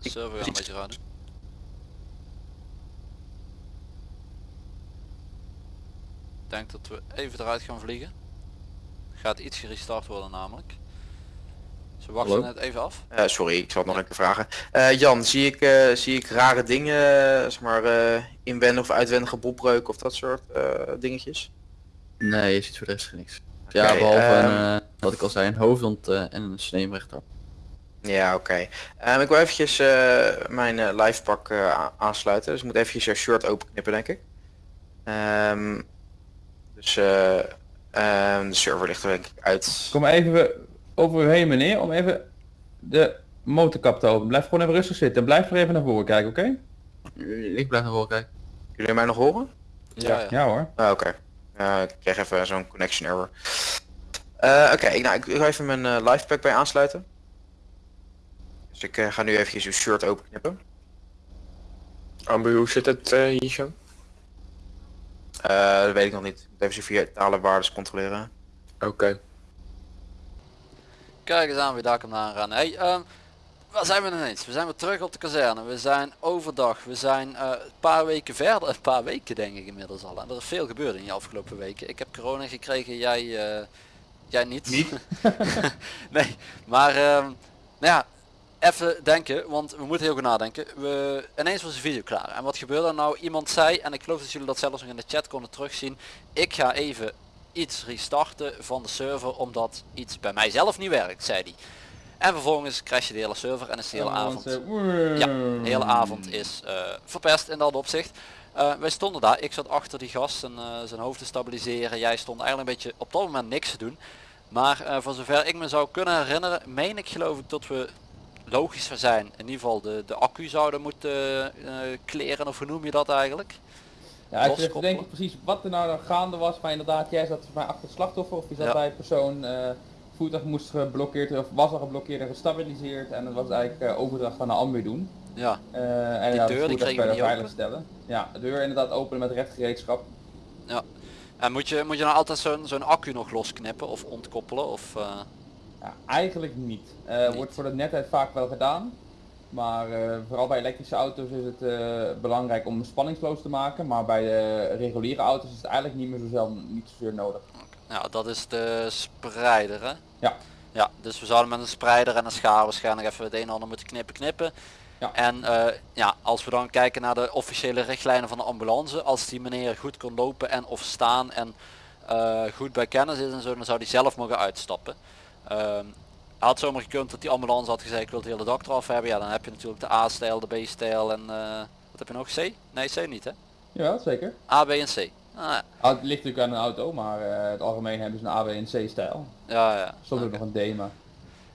[SPEAKER 1] server gaat een beetje raar doen. Ik denk dat we even eruit gaan vliegen. Gaat iets gerestart worden namelijk. Ze wachten
[SPEAKER 5] Hallo?
[SPEAKER 1] net even af.
[SPEAKER 9] Eh, sorry, ik zal het nog een keer vragen. Eh, Jan, zie ik, eh, zie ik rare dingen, zeg maar eh, inwendig of uitwendige botbreuk of dat soort eh, dingetjes?
[SPEAKER 5] Nee, je ziet voor de rest niks. Ja, behalve
[SPEAKER 9] ehm,
[SPEAKER 5] een, eh, wat ik al zei, een hoofdwond eh, en een snee rechter.
[SPEAKER 9] Ja, oké. Ehm, ik wil eventjes eh, mijn eh livepak eh, a- aansluiten. Dus ik moet eventjes jouw shirt openknippen, denk ik. Ehm, dus eh, ehm, de server ligt er denk ik uit.
[SPEAKER 2] Kom even over u heen meneer, om even de motorkap te openen. Blijf gewoon even rustig zitten. Blijf er even naar voren kijken, oké?
[SPEAKER 5] Ik blijf naar voren kijken.
[SPEAKER 9] Jullie mij nog horen?
[SPEAKER 1] Ja, ja.
[SPEAKER 2] Ja hoor.
[SPEAKER 9] Ah, oké. Eh, ik kreeg even zo'n connection error. Eh, oké, ik- nou, ik wil even mijn eh livepack bij aansluiten. Dus ik eh, ga nu eventjes uw shirt openknippen.
[SPEAKER 10] Ambu, hoe zit het eh, hier zo?
[SPEAKER 9] Eh, dat weet ik nog niet. Ik moet even zijn vitale waardes controleren.
[SPEAKER 10] Oké.
[SPEAKER 1] Kijk eens aan wie daar komt aangaan. Hey, ehm, waar zijn we ineens? We zijn weer terug op de kazerne. We zijn overdag. We zijn eh, een paar weken verder. Een paar weken denk ik inmiddels al. En er is veel gebeurd in de afgelopen weken. Ik heb corona gekregen, jij, eh, jij niet.
[SPEAKER 2] Niet?
[SPEAKER 1] nee, maar ehm, nou ja, even denken, want we moeten heel goed nadenken. We, ineens was de video klaar. En wat gebeurde er nou? Iemand zei, en ik geloof dat jullie dat zelfs nog in de chat konden terugzien. Ik ga even iets restarten van de server omdat iets bij mijzelf niet werkt, zei hij. En vervolgens crasht de hele server en is de hele avond ja, de hele avond is eh, verpest in dat opzicht. Eh, wij stonden daar, ik zat achter die gast en, eh, zijn hoofd te stabiliseren. Jij stond eigenlijk een beetje op dat moment niks te doen. Maar voor zover ik me zou kunnen herinneren, meen ik geloof ik dat we logisch zijn. In ieder geval de, de accu zouden moeten eh, kleren of hoe noem je dat eigenlijk?
[SPEAKER 2] Ja, ik weet denk ik precies wat er nou gaande was, maar inderdaad, jij zat bij achter het slachtoffer of je zat
[SPEAKER 1] Ja.
[SPEAKER 2] bij persoon, eh voertuig moest geblokkeerd of was al geblokkeerd en gestabiliseerd en dat was eigenlijk eh, overdracht van een ambu doen.
[SPEAKER 1] Ja,
[SPEAKER 2] Eh, en
[SPEAKER 1] deur, die kregen we niet open?
[SPEAKER 2] stellen. Ja, de deur inderdaad openen met rechtgereedschap.
[SPEAKER 1] en moet je, moet je nou altijd zo'n zo'n accu nog losknippen of ontkoppelen? Of, eh,
[SPEAKER 2] Ja, eigenlijk niet. Eh,
[SPEAKER 1] Niet.
[SPEAKER 2] Wordt voor de netheid vaak wel gedaan. Maar eh, vooral bij elektrische auto's is het eh, belangrijk om spanningsloos te maken. Maar bij de reguliere auto's is het eigenlijk niet meer zo zelden, niet zozeer nodig.
[SPEAKER 1] Ja, dat is de spreider hè?
[SPEAKER 2] Ja.
[SPEAKER 1] Ja, dus we zouden met een spreider en een schaar waarschijnlijk even het een en ander moeten knippen knippen.
[SPEAKER 2] Ja.
[SPEAKER 1] En ja, als we dan kijken naar de officiële richtlijnen van de ambulance, als die meneer goed kon lopen en of staan en goed bij kennis is en zo, dan zou die zelf mogen uitstappen. Ehm had zomaar gekund dat die ambulance had gezegd ik wil het hele dak eraf hebben. Ja, dan heb je natuurlijk de A-stijl, de B-stijl en eh, wat heb je nog? C? Nee, C niet hè?
[SPEAKER 2] Ja, zeker.
[SPEAKER 1] A, B en C. Ah, ja.
[SPEAKER 2] Ah, het ligt natuurlijk aan een auto, maar eh, het algemeen hebben ze een A, B en C stijl.
[SPEAKER 1] ja, ja.
[SPEAKER 2] Soms ook nog een D, maar...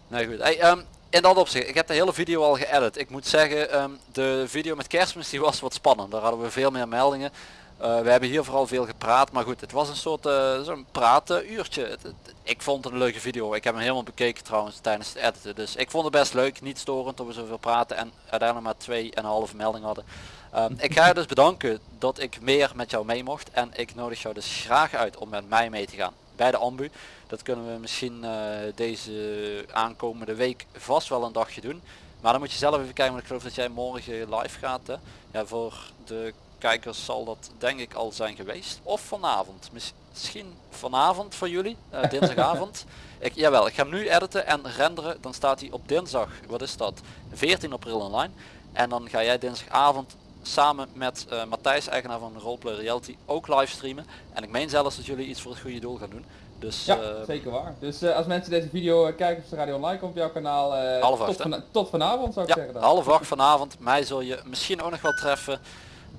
[SPEAKER 1] Nee goed. Hey, ehm, in dat opzicht, ik heb de hele video al geëdit. Ik moet zeggen, ehm, de video met kerstmis die was wat spannend. Daar hadden we veel meer meldingen. Eh, we hebben hier vooral veel gepraat, maar goed, het was een soort eh, zo'n praatuurtje. Het- het- ik vond het een leuke video. Ik heb hem helemaal bekeken trouwens tijdens het editen. Dus ik vond het best leuk, niet storend dat we zoveel praten en uiteindelijk maar twee en een halve melding hadden. Ehm, ik ga je dus bedanken dat ik meer met jou mee mocht en ik nodig jou dus graag uit om met mij mee te gaan bij de ambu. Dat kunnen we misschien eh, deze aankomende week vast wel een dagje doen. Maar dan moet je zelf even kijken, want ik geloof dat jij morgen live gaat. Hè? Ja, voor de kijkers zal dat denk ik al zijn geweest. Of vanavond. Mis- Misschien vanavond voor jullie, eh, dinsdagavond. ik, jawel, ik ga hem nu editen en renderen. Dan staat hij op dinsdag, wat is dat? 14 april online. En dan ga jij dinsdagavond samen met eh, Matthijs, eigenaar van Roleplay Reality, ook livestreamen. En ik meen zelfs dat jullie iets voor het goede doel gaan doen. Dus
[SPEAKER 2] Ja,
[SPEAKER 1] eh,
[SPEAKER 2] zeker waar. Dus als mensen deze video kijken op de Radio Online komt op jouw kanaal,
[SPEAKER 1] Half
[SPEAKER 2] tot,
[SPEAKER 1] acht,
[SPEAKER 2] tot vanavond zou ik
[SPEAKER 1] ja,
[SPEAKER 2] zeggen. dan.
[SPEAKER 1] half acht vanavond. Mij zul je misschien ook nog wel treffen.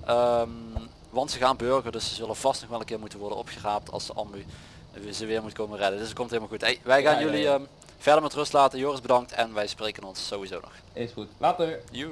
[SPEAKER 1] Ehm, want ze gaan burger, dus ze zullen vast nog wel een keer moeten worden opgeraapt als de ambu ze weer moet komen redden. Dus het komt helemaal goed. Hey, wij gaan
[SPEAKER 2] Ja,
[SPEAKER 1] jullie
[SPEAKER 2] ja.
[SPEAKER 1] ehm, verder met rust laten. Joris bedankt en wij spreken ons sowieso nog.
[SPEAKER 2] Is goed. Later.
[SPEAKER 1] Joe.